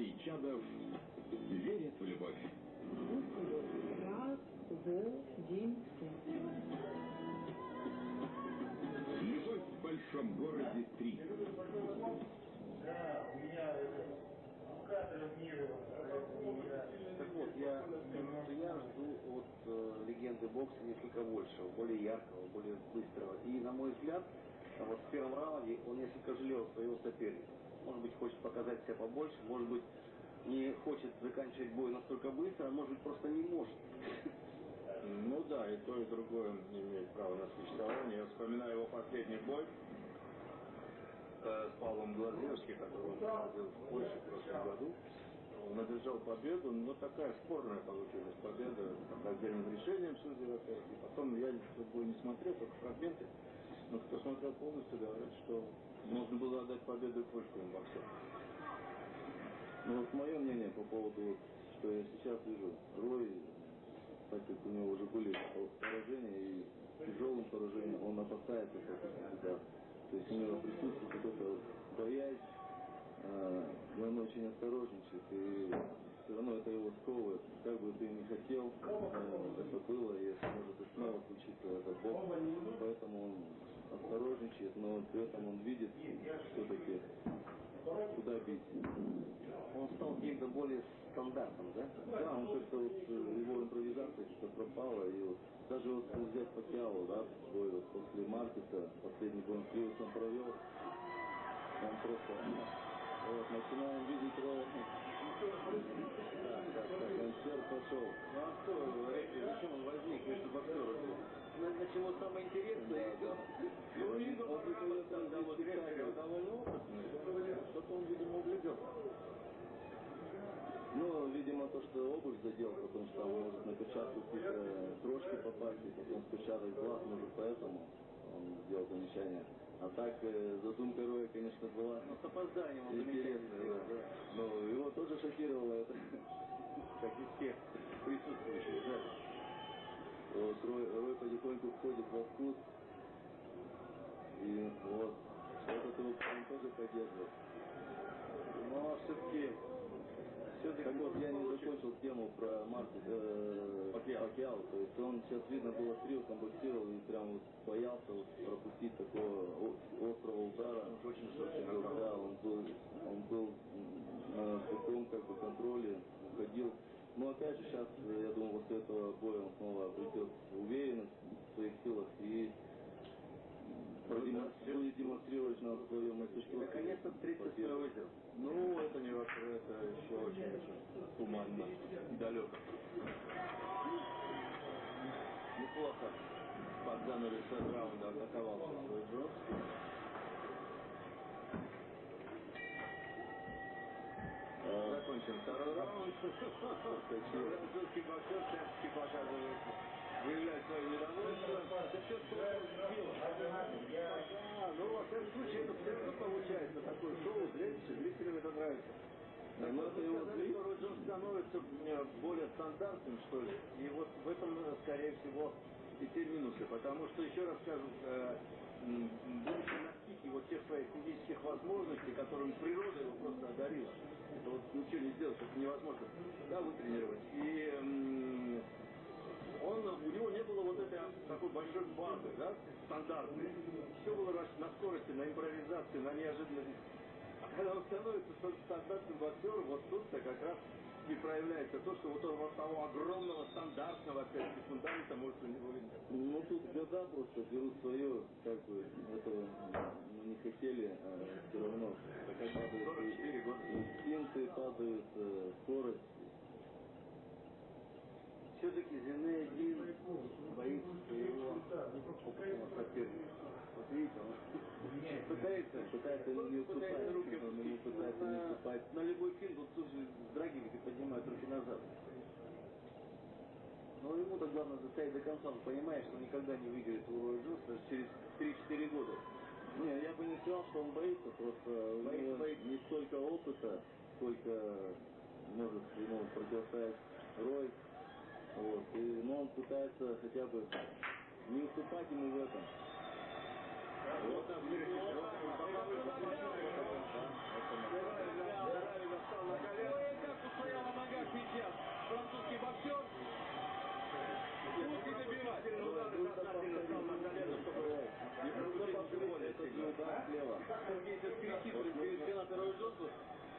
Алексей Чадов верят в любовь. Раз, два, день, пять. Лишь вашем городе три. Так вот, я, я жду от э, легенды бокса несколько большего, более яркого, более быстрого. И, на мой взгляд, вот в первом раунде он несколько жалел своего соперника. Может быть, хочет показать себя побольше, может быть, не хочет заканчивать бой настолько быстро, а может быть, просто не может. Ну да, и то, и другое имеет право на существование. Я вспоминаю его последний бой э, с Павлом Глазевским, который он проводил в Польше в прошлом году. Он одержал победу, но такая спорная получилась победа, там, раздельным решением опять. И потом я бой не смотрел, только фрагменты. Но кто смотрел полностью, говорят, что можно было отдать победу польскому боксеру. Ну вот мое мнение по поводу, что я сейчас вижу, Рой, так как у него уже были поражения и тяжелым поражением, он опасается как-то То есть у него присутствует вот боязнь, э, он очень осторожничает, и все равно это его сковывает. Как бы ты ни хотел, э, это было, и может и снова случиться этот бог. Осторожничает, но при этом он видит все-таки, куда бить. Он стал где-то более стандартным, да? Да, он как-то вот, э, его импровизация как-то пропала, и вот даже вот взять Пакьяо, да, бой вот после Маркета, последний бой он провел, он просто, вот, начинаем видеть Роя. Концерт пошел. Ну а что, зачем он возник между боксерами? Начало самое интересное. Да. Ну, видно, он тогда вот Греков довольно опытный. Что-то он, видимо, углядел. Ну, видимо, то, что обувь задел, потому что там может на перчатку какие-то крошки попасть, и потом спечатать глаз, может, поэтому он сделал замечание. А так, э, задумка Роя, конечно, была ну, с опозданием он интересная. Да, да. Но его тоже шокировало это. Как и всех присутствующих, да. Вот Рой, Рой потихоньку входит во вкус. И вот, этот его он тоже поддерживает. Но все-таки так вот, я не закончил тему про Марка э, Пакьяо. То есть он сейчас видно было стрел, там боксировал и прям вот боялся вот пропустить такого острого удара. Он очень жесткий. Да, он был, он был на таком как бы контроле, уходил. Но опять же сейчас, я думаю, после этого боя он снова обретет уверенность в своих силах и будет демонстрировать на своем мастерство. Наконец-то встретится свой озеро. Ну, это не вообще, это еще очень-очень туманно, далеко. Неплохо. Богданович с раунда атаковал свой Джонс. Закончим второй раунд. Французский боксер всячески показывает, выявляет свое недовольство. Ну, во всяком случае, это все равно получается такое шоу, зрелище, зрителям это нравится. Но это его Рой Джонс становится более стандартным, что ли. И вот в этом, скорее всего, и те минусы. Потому что, еще раз скажу, э, будучи на пике вот тех своих физических возможностей, которым природа его просто одарила, это вот ничего не сделать, это невозможно, да, вытренировать. И он, у него не было вот этой такой большой базы, да, стандартной. Все было на, скорости, на импровизации, на неожиданности. А когда он становится стандартным боксером, вот тут-то как раз и проявляется то, что вот он вот того огромного стандартного опять фундамента может у него и нет. Ну тут года просто берут свое, как бы, этого ну, не хотели, а все равно. Так, 44 года. Инстинкты падают, э, скорость все-таки Зинедин боится своего опытного соперника. Вот видите, он пытается, пытается не уступать, руки не пытается не уступать. На, любой финт вот тут же вздрагивает и поднимает руки назад. Но ему-то главное застоять до конца. Он понимает, что никогда не выиграет у Джонса через 3-4 года. Не, я бы не сказал, что он боится, просто боится, у него боится. не столько опыта, сколько может ему противостоять Рой. Вот. И, но он пытается хотя бы не уступать ему в этом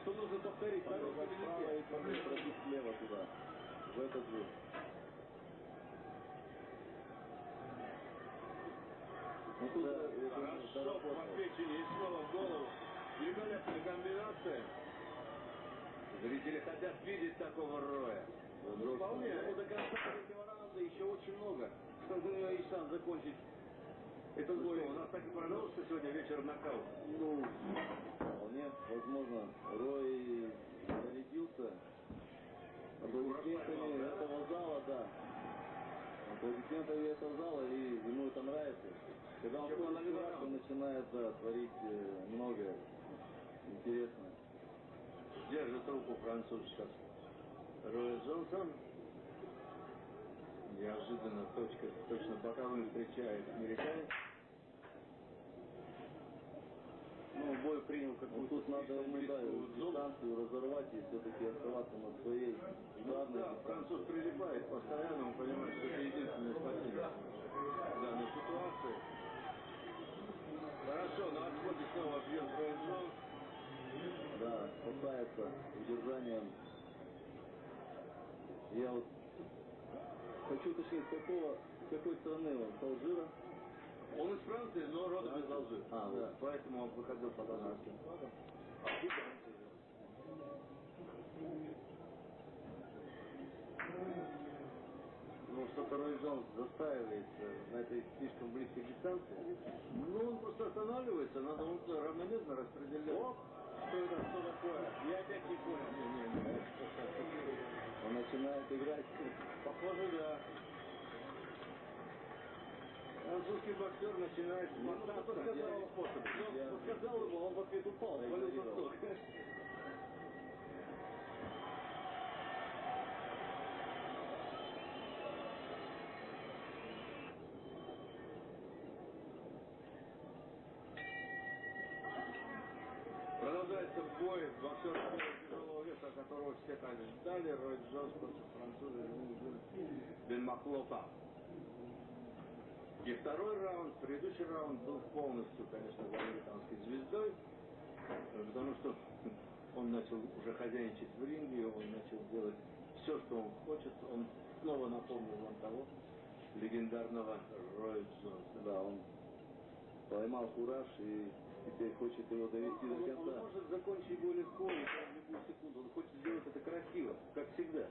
что нужно повторить. Правая и слева туда, в этот же. Хорошо, по печени и снова в голову. Великолепная комбинация. Зрители хотят видеть такого роя. Ну, вполне, ему до конца третьего раунда еще очень много. Него есть шанс закончить этот бой. У нас так и продолжится сегодня вечер нокаут. Ну, вполне возможно, Рой зарядился да? этого зала, да. Аплодисментами этого зала, и ему это нравится. Когда он входит в кураж, он начинает да, творить э, многое интересное. Держит руку француз сейчас. Рой Джонсон. Неожиданно точка, точно боковым встречает американец. Ну, бой принял какую-то тут надо ему да, дистанцию разорвать и все-таки оставаться на своей ударной да, француз прилипает постоянно, он понимает, что это единственное спасение в данной ситуации. Хорошо, на отходе снова бьет Джонс. Да, спасается удержанием. Я вот хочу уточнить, с какого, с какой страны он, с Алжира? Он из Франции, но родом из Алжира. А, да, поэтому он выходил под алжирским флагом. А тут Франция. Ну, что Рой Джонс застаивает э, на этой слишком близкой дистанции. Ну, он просто останавливается, надо он равномерно распределять. Оп! Что это, что такое? Я опять не понял. Не, не, не. Он начинает играть. Похоже, да. Французский боксер начинает подсказал. всякими способами. Я- Но подсказал ему, он в ответ упал, в Проигнорировал. стол. Продолжается бой боксера тяжелого веса, которого все так ждали. Рой Джонс против француза Бен Маклопа. И второй раунд, предыдущий раунд был полностью, конечно, за американской звездой, потому что он начал уже хозяйничать в ринге, он начал делать все, что он хочет. Он снова напомнил нам того легендарного Роя Джонса. Да, он поймал кураж и теперь хочет его довести Он, до он конца. может закончить бой легко и в любую секунду. Он хочет сделать это красиво, как всегда.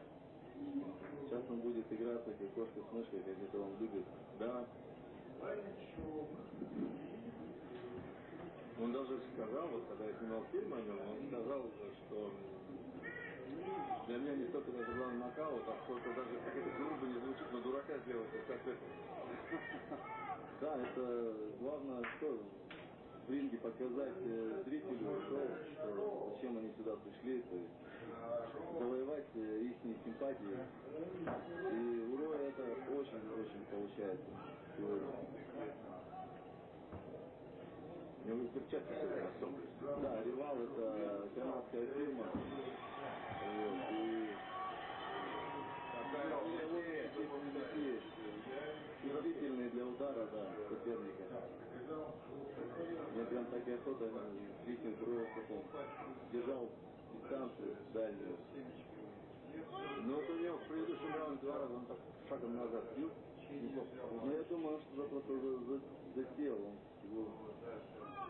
Сейчас он будет играться как кошка с мышкой, как это он любит. Да. Он даже сказал, вот когда я снимал фильм о нем, он сказал, что для меня не столько даже главный нокаут, а сколько даже, как это грубо не звучит, но дурака сделать как это. Да, это главное, что ринге показать э, зрителю, шоу, что зачем они сюда пришли, то есть завоевать э, их симпатии. И у Роя это очень-очень получается сегодня. У него перчатки всегда особые. Да, Ревал это канадская фирма. Вот, и такие чувствительные для удара, да, соперника. Мне прям так и охота крикнуть Роя, чтобы он держал дистанцию дальнюю. Ну вот у него в предыдущем раунде два раза он так шагом назад бил. Но я думаю, что просто за, засел он.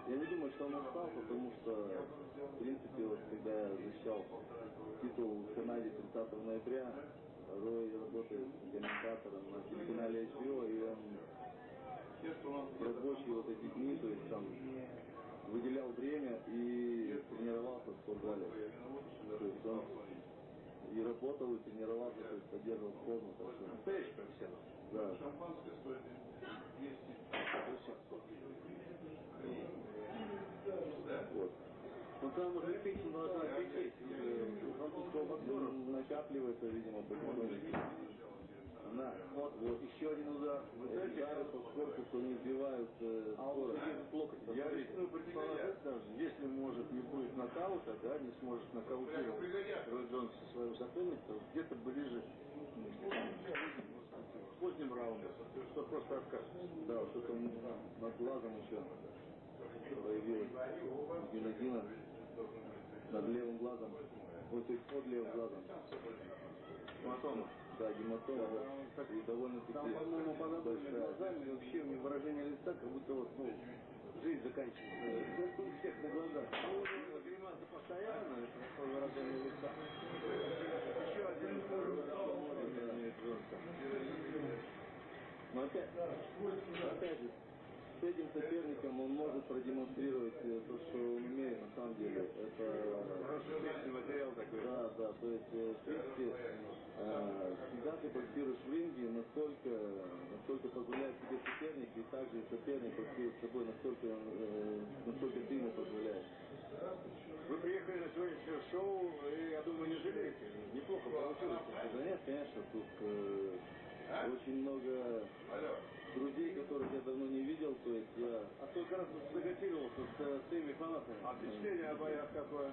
Я не думаю, что он устал, потому что, в принципе, вот когда я защищал титул в Канаде 30 ноября, Рой работает комментатором на телеканале HBO, и он рабочие вот эти дни, то есть там выделял время и тренировался в спортзале. То есть он и работал, и тренировался, то есть поддерживал форму. Так что, Настоящий профессионал. да. Вот. Ну там уже печень должна печь у французского боксера. Ну, накапливается, видимо, потихонечку. На, вот, вот, еще один удар. Вы знаете, Удары по корпусу не сбивают э, А он держит локоть. Я рискну предположить даже, если, может, не будет нокаута, да, не сможет нокаутировать Рой Джонс своего соперника, где-то ближе в позднем раунде, что просто откажется. Да, что-то он над глазом еще появилось. Геннадина над левым глазом. Вот есть под левым глазом. Потом да, гематома и довольно-таки Там, по-моему, большая. глазами и вообще у него выражение лица, как будто вот, ну, жизнь заканчивается у всех на глазах. Ну, гримаса постоянно, это выражение лица. Еще один. Но опять, опять же, с этим соперником он может продемонстрировать э, то, что он умеет на самом деле. Это Хороший материал такой. Да, да, то есть, э, в принципе, э, когда ты боксируешь в ринге, настолько, настолько позволяет тебе соперник, и также и соперник боксирует с тобой, настолько, э, насколько ты ему позволяешь. Вы приехали на сегодняшнее шоу, и, я думаю, не жалеете. Неплохо получилось. Да нет, конечно, тут э, очень много друзей, которых я давно не видел, то есть я... А сколько раз сфотографировался с э, своими фанатами? А впечатление о боях какое?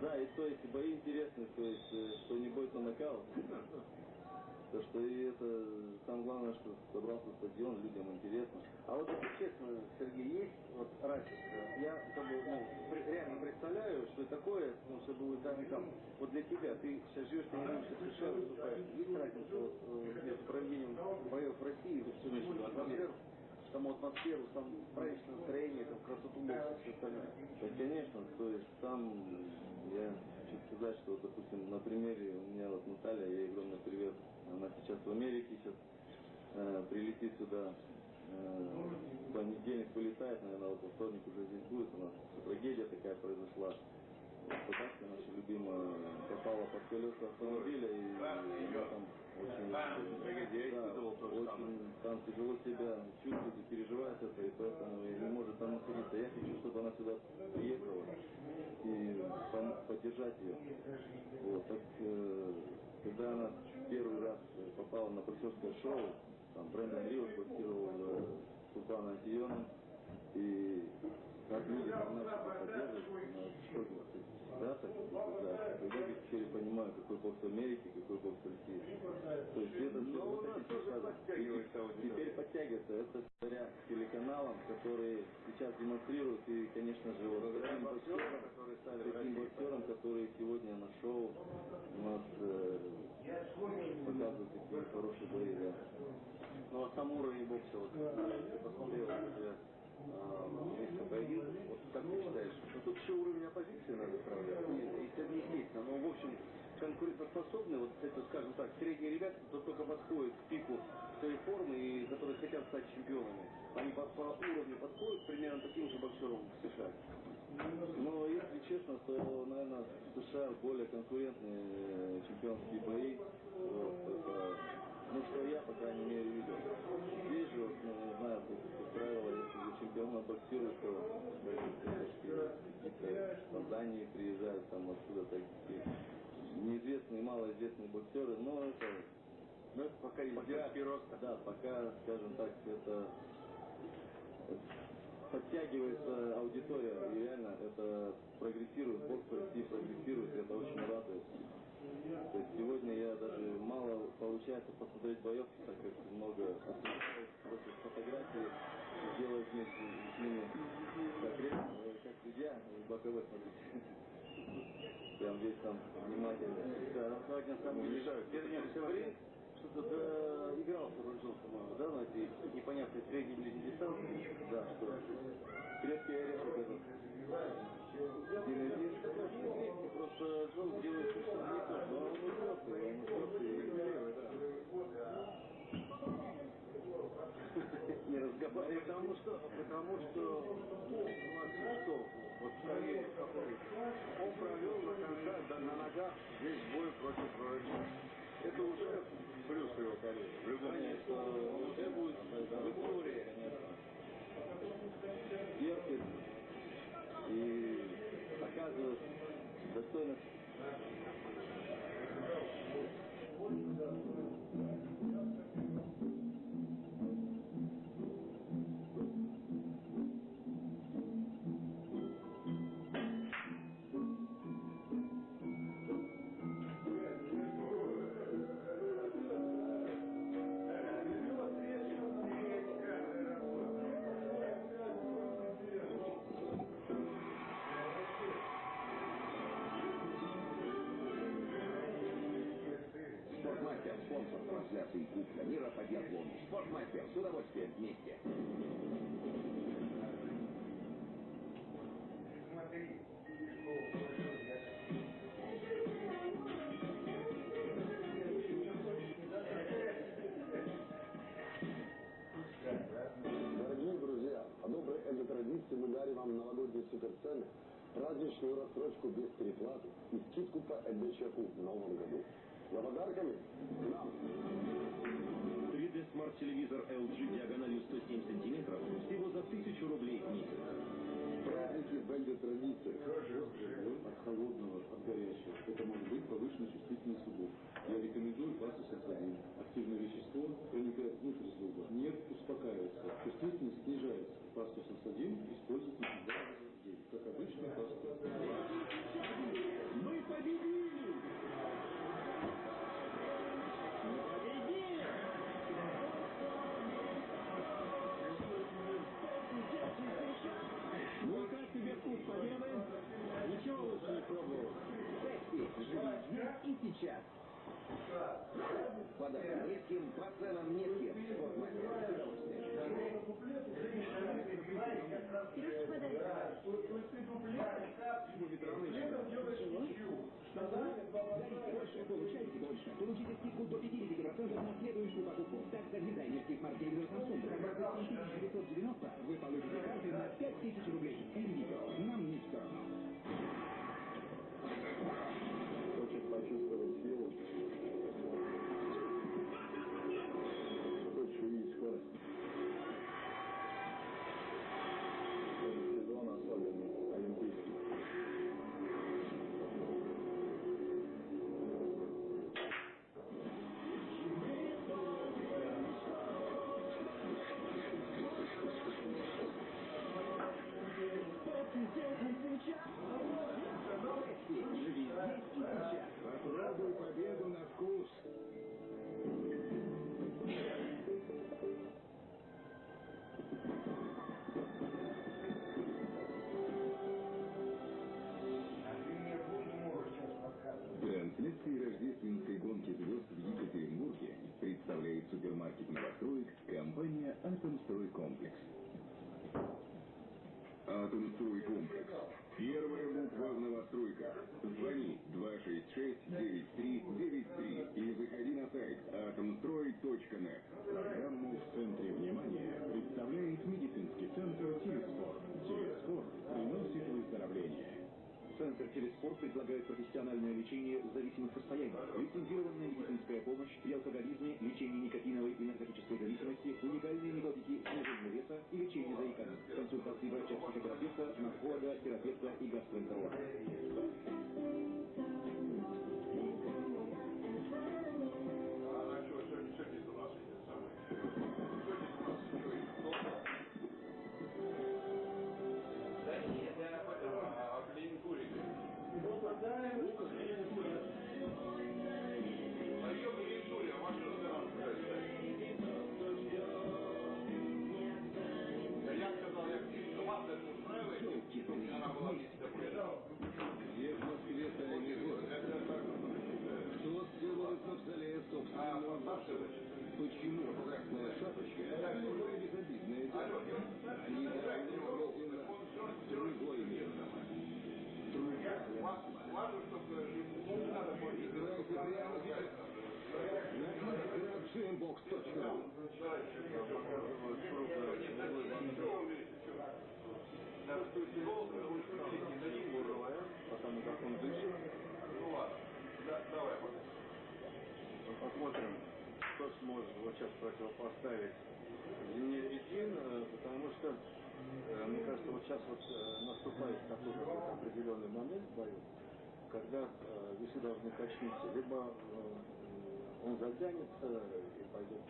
Да, и то есть бои интересные, то есть э, что не бойся нокаут. То, что и это, самое главное, что собрался стадион, людям интересно. А вот если честно, Сергей, есть вот разница? Я как бы, ну, реально представляю, что такое, ну, что будет там и там. Вот для тебя, ты сейчас живешь, ты не знаешь, США выступаешь. Есть разница вот, э, между проведением боев в России и в между атмосферу, саму атмосферу, сам праздничное настроение, там, красоту бокса, все остальное. Да, конечно, то есть там я хочу сказать, что, допустим, на примере у меня вот Наталья, ей огромный привет, она сейчас в Америке, сейчас э, прилетит сюда, э, в понедельник вылетает, наверное, вот во вторник уже здесь будет, у нас трагедия такая произошла. Собака наша любимая попала под колеса автомобиля и она там очень, да, очень там тяжело себя чувствует и переживает это, и поэтому и не может там находиться. Я хочу, чтобы она сюда приехала и пом- поддержать ее. Вот, так, э, когда она первый раз попала на боксерское шоу, там Брэндон Риус боксировал э, с Султаном Антионом, и как люди там ну, что же, всегда так, да, люди теперь понимают, какой бокс в Америке, какой бокс России. То есть это все вот нас эти И. Теперь подтягивается. Это благодаря телеканалам, которые сейчас демонстрируют, и, конечно же, вот таким боксерам, таким боксерам, которые сегодня на шоу у нас э, показывают такие хорошие бои, да. Ну, а сам уровень бокса, вот, ты посмотрел, вот я несколько поединков, вот как ты считаешь? Ну, тут еще уровень оппозиции надо сравнивать. Это не естественно, но, в общем, конкурентоспособные, вот это, скажем так, средние ребята, кто только подходит к пику своей формы и которые хотят стать чемпионами, они по, по уровню подходят примерно таким же боксерам в США. Но если честно, то, наверное, в США более конкурентные э, чемпионские бои. Вот, это, ну, что я, по крайней мере, видел. Здесь же, вот, ну, не знаю, тут, как правило, если за чемпиона боксируют, то какие-то там Дании приезжают, там откуда такие неизвестные, малоизвестные боксеры, но это Ну, это пока издержки роста. да, пока, скажем так, это подтягивается аудитория, и реально это прогрессирует, бокс в России прогрессирует, и это очень радует. То есть сегодня я даже мало получается посмотреть боев, так как много просто фотографии делаю вместе с ними как, э, как судья, боковой смотрите. Прям весь там внимательно. Да, сегодня там вернемся. Что-то да, играл Рожон, по-моему, да, на этой непонятной средней ближней дистанции. Да, что крепкий орех показал. Один-один. Просто Джон делает все, что не то, Но он упертый, он упертый. не разговаривает. Потому что, потому что, что, вот карьере какой, он провел на концах, да, на ногах весь бой против Ройса. Это уже плюс его карьере. В любом Конечно. Уже будет в истории. терпит и показывает достойно вместе. Дорогие друзья, по доброй этой традиции мы дарим вам новогодние суперцены, праздничную рассрочку без переплаты и скидку по ЭД-чеку в новом году. За подарками к нам! 3D смарт-телевизор LG диагональю 107 сантиметров всего за 1000 рублей в месяц. Праздники традиция. От холодного, от горячего. Это может быть повышенная чувствительность зубов. Я рекомендую пасту сенсодин. Активное вещество проникает внутрь зуба. Нет, успокаивается. Чувствительность снижается. Пасту сенсодин используют на два раза в день. Как обычную пасту. Сейчас. Подарок низким по ценам низким. Спортмастер с удовольствием. Сережа, подарок. Больше, получайте больше. Получите скидку до 50% на следующую покупку. Так за дизайнерский смарт-телевизор Samsung за 27 990 вы получите карты на 5000 рублей. Потому как он дышит. Ну ладно, давай Посмотрим, кто сможет вот сейчас противопоставить Зенедин, потому что, мне кажется, вот сейчас вот наступает такой определенный момент в бою, когда весы должны качнуться. Либо он затянется и пойдет.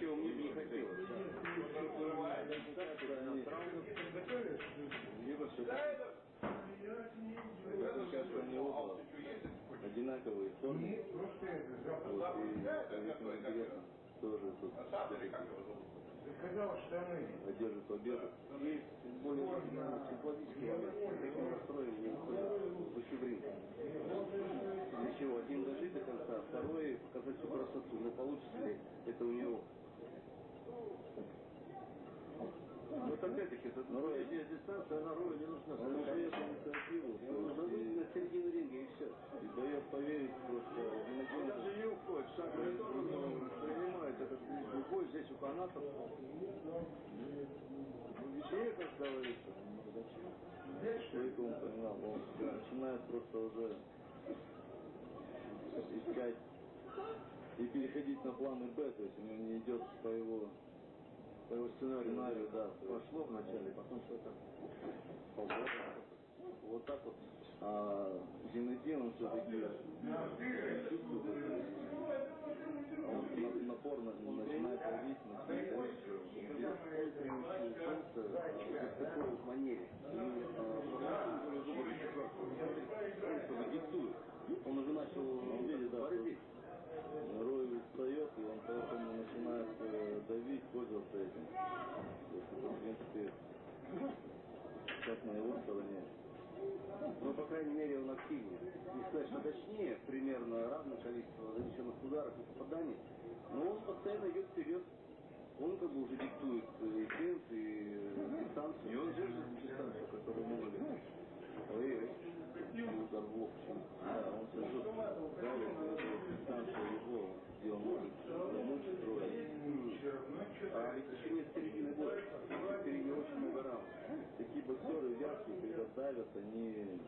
Чего мне бы не хотелось. Сейчас они оба одинаковые формы. Вот, и, конечно, интересно, тоже тут одержит победу. Есть более психологический момент. Ринг. Для чего? Один дожить до конца, второй показать всю красоту. Но получится ли это у него? Вот опять-таки, это Нарою дистанция, Нарою не нужна. Он уже инициативу. Нужно выйти на середину ринга и все. И дает поверить просто. Он даже не уходит, шаг в сторону, принимает этот бой здесь у канатов. Веселее, как говорится. Человек он понимал, он начинает просто уже искать и переходить на планы Б, то есть у него не идет по его по его сценарию, сценарию да, Пошло вначале, потом что-то вот так вот. А Зинедин, он все-таки чувствует, он напор начинает начинает давить. В такой вот манере. Он диктует. Он уже начал видеть, устает, и он поэтому начинает э, давить, пользоваться этим. То есть это, в принципе, сейчас на его стороне. Ну, по крайней мере, он активнее. Не сказать, что точнее, примерно равное количество нанесенных ударов и попаданий, но он постоянно идет вперед. Он как бы уже диктует и темп, и дистанцию. И он держит дистанцию, которую мы были. Ой, удар в лоб. Да, он сожжет далее, дистанция его, Такие боксеры вязкие, давят, они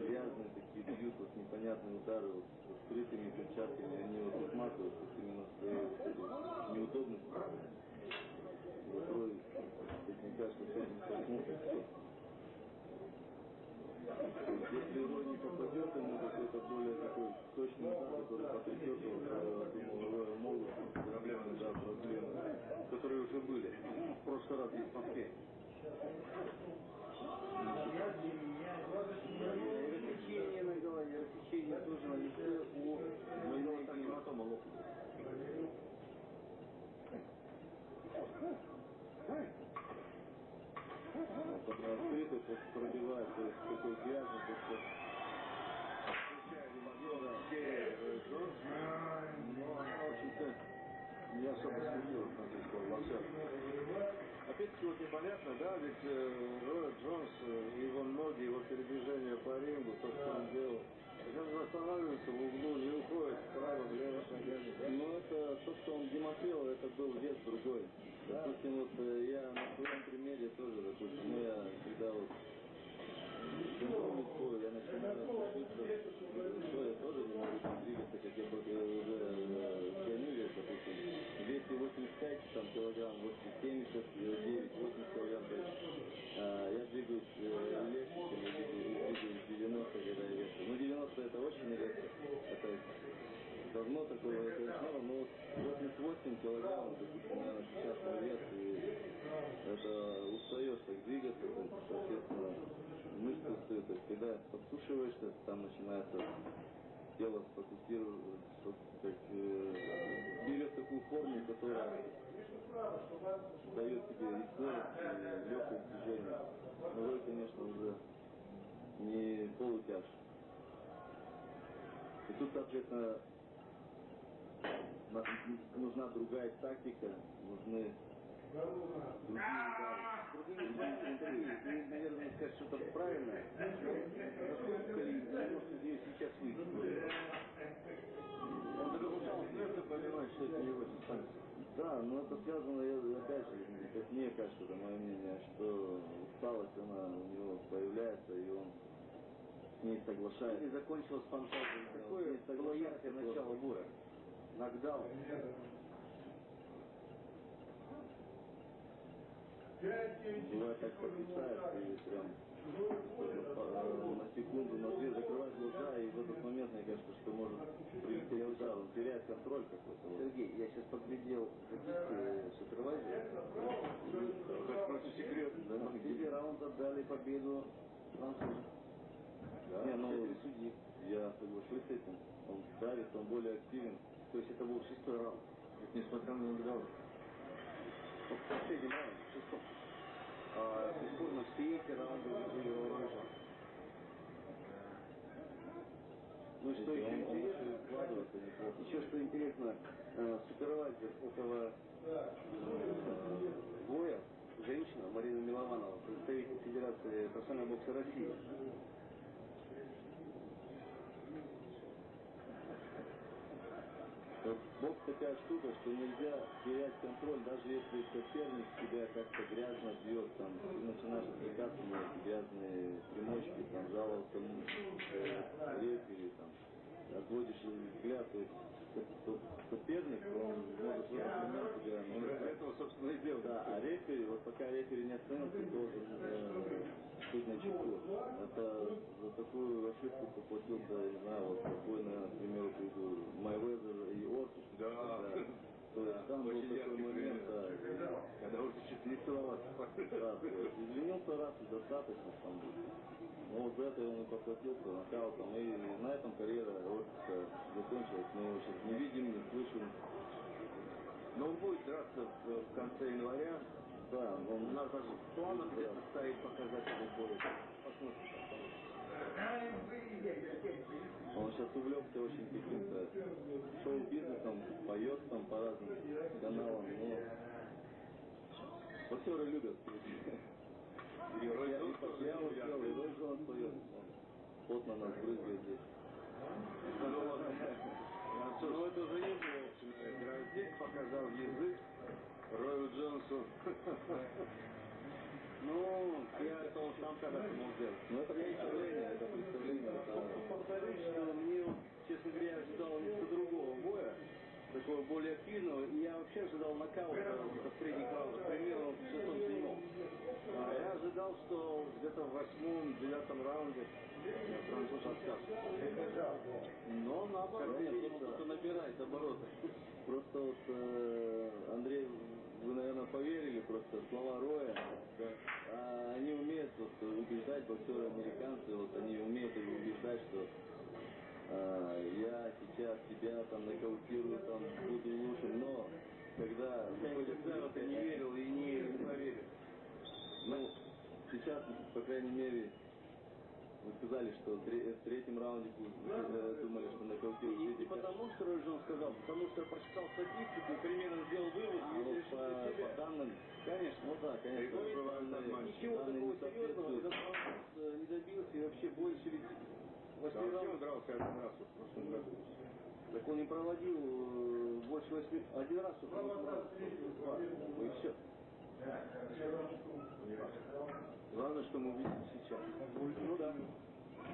грязные такие, бьют вот непонятные удары вот, с открытыми перчатками, они вот отматывают вот именно свои вот эти неудобности. Вот мне кажется, с этим столкнулся. Если не попадет ему какой-то более такой точный удар, который потрясет проблемы, которые уже были в прошлый раз в Москве. Рассечение на голове, рассечение тоже на лице у моего гематома лопнула. Открытый, просто пробивает, то есть такой грязный, просто В общем-то, не особо следил на такой локтях. Опять-таки вот непонятно, да, ведь э, Рой Джонс, э, его ноги, его передвижение по рингу, то, что он делал, он же останавливается в углу, не уходит вправо, влево да? Но это то, что он демонстрировал, это был вес другой. Допустим, вот э, я на своем примере тоже, допустим, ну, я когда вот соответственно, на- нужна другая тактика, нужны. Ты, наверное, скажешь что-то правильное. Можешь из сейчас выйти? Да, но это связано, я, опять же, как мне кажется, это мое мнение, что усталость, она у него появляется, и он с ней соглашается. И закончилась фантазия. Какое было яркое начало боя. Нокдаун. Бывает так потрясает, и прям на секунду, на две закрываешь глаза, и в этот момент, мне кажется, что может он теряет контроль какой-то. Сергей, я сейчас подглядел записки супервайзера. Какой-то секрет. Да, третий раунд отдали победу французу. Да, не, ну, судьи. Я соглашусь с этим. Он давит, он более активен. То есть это был шестой раунд. Несмотря на нокдаун. раунде, в шестом. А бесспорно все эти раунды Рой Джонс. Ну что еще интересно, еще что интересно, э, супервайзер этого э, боя, женщина Марина Милованова, представитель Федерации профессионального бокса России. Вот бокс такая штука, что нельзя терять контроль, даже если соперник тебя как-то грязно бьет, там, ты начинаешь отвлекаться на грязные примочки, там, жаловаться э, рефери, там, отводишь взгляд, то есть соперник, он может в этот момент тебя... Он для этого, собственно, и делает. Да, а рефери, вот пока рефери не ты должен э, быть на чеку. Это за такую ошибку поплатился, не знаю, вот такой, наверное, к примеру, приду, Майвезер и Ортус. Да. То есть там был такой момент, да, Когда уже чуть не целоваться. да, извинился раз и достаточно там. Ну вот за это он и поплатился нокаутом. И на этом карьера Ортиса закончилась. Мы его сейчас не видим, не слышим. Но он будет драться в, конце января. Да, он У нас даже в планах где-то стоит показать этот бой. Посмотрим. Он сейчас увлекся очень каким-то шоу-бизнесом, поет там по разным каналам, но боксеры любят. Рой я, тоже я вот сделал, и Рой Джонс поет. Он плотно нас брызгает здесь. Ну. Ну это уже не было, в общем. Дроздик показал язык Рою Джонсу. Ну, Я это он сам когда-то мог сделать. ну это представление, это представление. Повторюсь, что мне, честно говоря, ожидал немного другого боя, такого более активного, и я вообще ожидал нокаута в средних раундах, примерно в шестом-седьмом. А я ожидал, что где-то в восьмом-девятом раунде француз откажется. Но наоборот, Как видимо, просто набирает обороты. Просто вот, э, Андрей, вы, наверное, поверили просто слова Роя. А они умеют вот, убеждать боксеры американцы, вот они умеют убеждать, что а, я сейчас тебя там нокаутирую, там буду лучше, но когда Я никогда в это не верил и не, не поверил. Ну, сейчас, по крайней мере, вы сказали, что в тре- в третьем раунде вы э, думали, что И, нокаутируете. не потому, что Рой Джонс сказал, потому что я прочитал статистику и примерно сделал вывод А и вот по, по данным, Конечно. ну да, конечно, Ничего такого серьезного этот э, не добился и вообще больше ведь Да, он дрался один раз вот в прошлом году? Так он не проводил э, больше восьми, один раз не проводил. Два, по-моему, и все. Главное, что мы увидим сейчас. Ну да.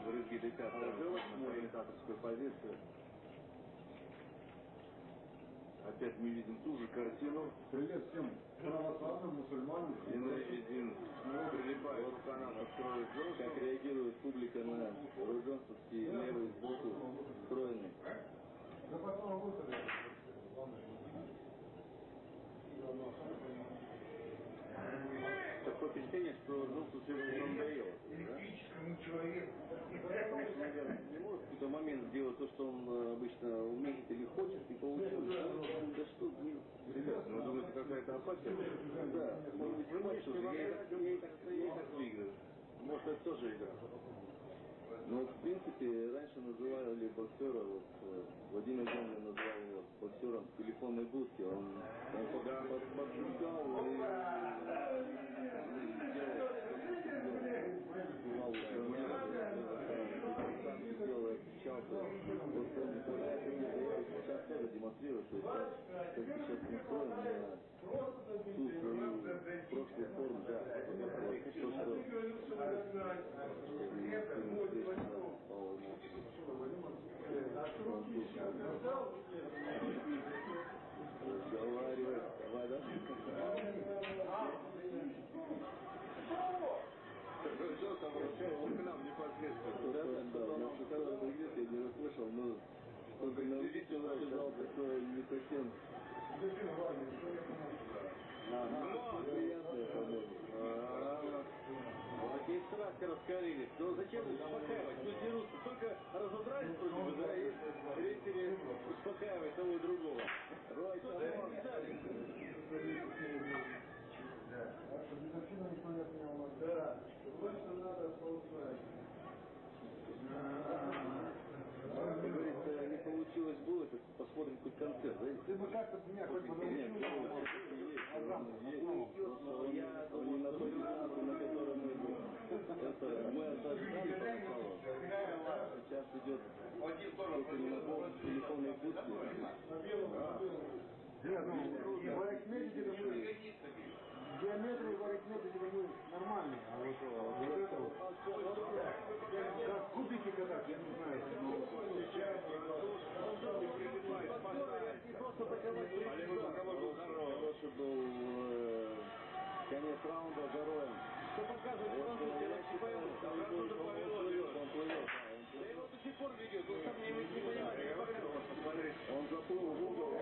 Брызги летят уже на восьмой. комментаторскую позицию. Опять мы видим ту же картину. Привет всем православным мусульманам. Зинаидин прилипает у каната к Рою Джонсу. Как реагирует публика на Рожонцевские левые сбоку стройные. Да потом выходы. Такое впечатление, что Джонсу все это надоело. Да? Наверное, не может в какой-то момент сделать то, что он э, обычно умеет или хочет, и получилось. Да что, блин, Ребят, ну думаете, какая-то апатия? да, может быть, Понимаете, так, я и так выиграю. Может, это тоже игра. Ну, в принципе, раньше называли боксера, вот, э, Владимир Землин назвал его боксером телефонной будке. Он, он под, под, подпускал и делал, сам сидел и отвечался. Вот он, это я сейчас тоже демонстрирую, что сейчас, как бы сейчас настроен на ту свою прошлую форму, да, вот, вот, то, что Разговаривай, давай, да? Рой Джонс обращается к нам непосредственно. Да, да, да, он сказал, где я не расслышал, но что-то на видео он сказал такое не совсем Ну, приятное, по-моему. Такие страсти раскалились. Ну зачем успокаивать? Пусть дерутся. Только разудрались против да, и рефери успокаивает того и другого. Рой, посмотрим хоть концерт. Да? Ты бы как-то меня хоть подвинул. Я думаю, на той дистанции, на которой мы это, мы отождали Пасхалу. Сейчас идет телефонные пуски. Я думаю, и вы отметите, Геометрия и арифметика у него нормальные, а вот, э, вот это вот. Как кубики катать, я не знаю. Конец раунда героем. Что показывает, он плывет, типа, он плывет. Да его до сих пор ведет, он сам не понимает. Он заплыл в угол.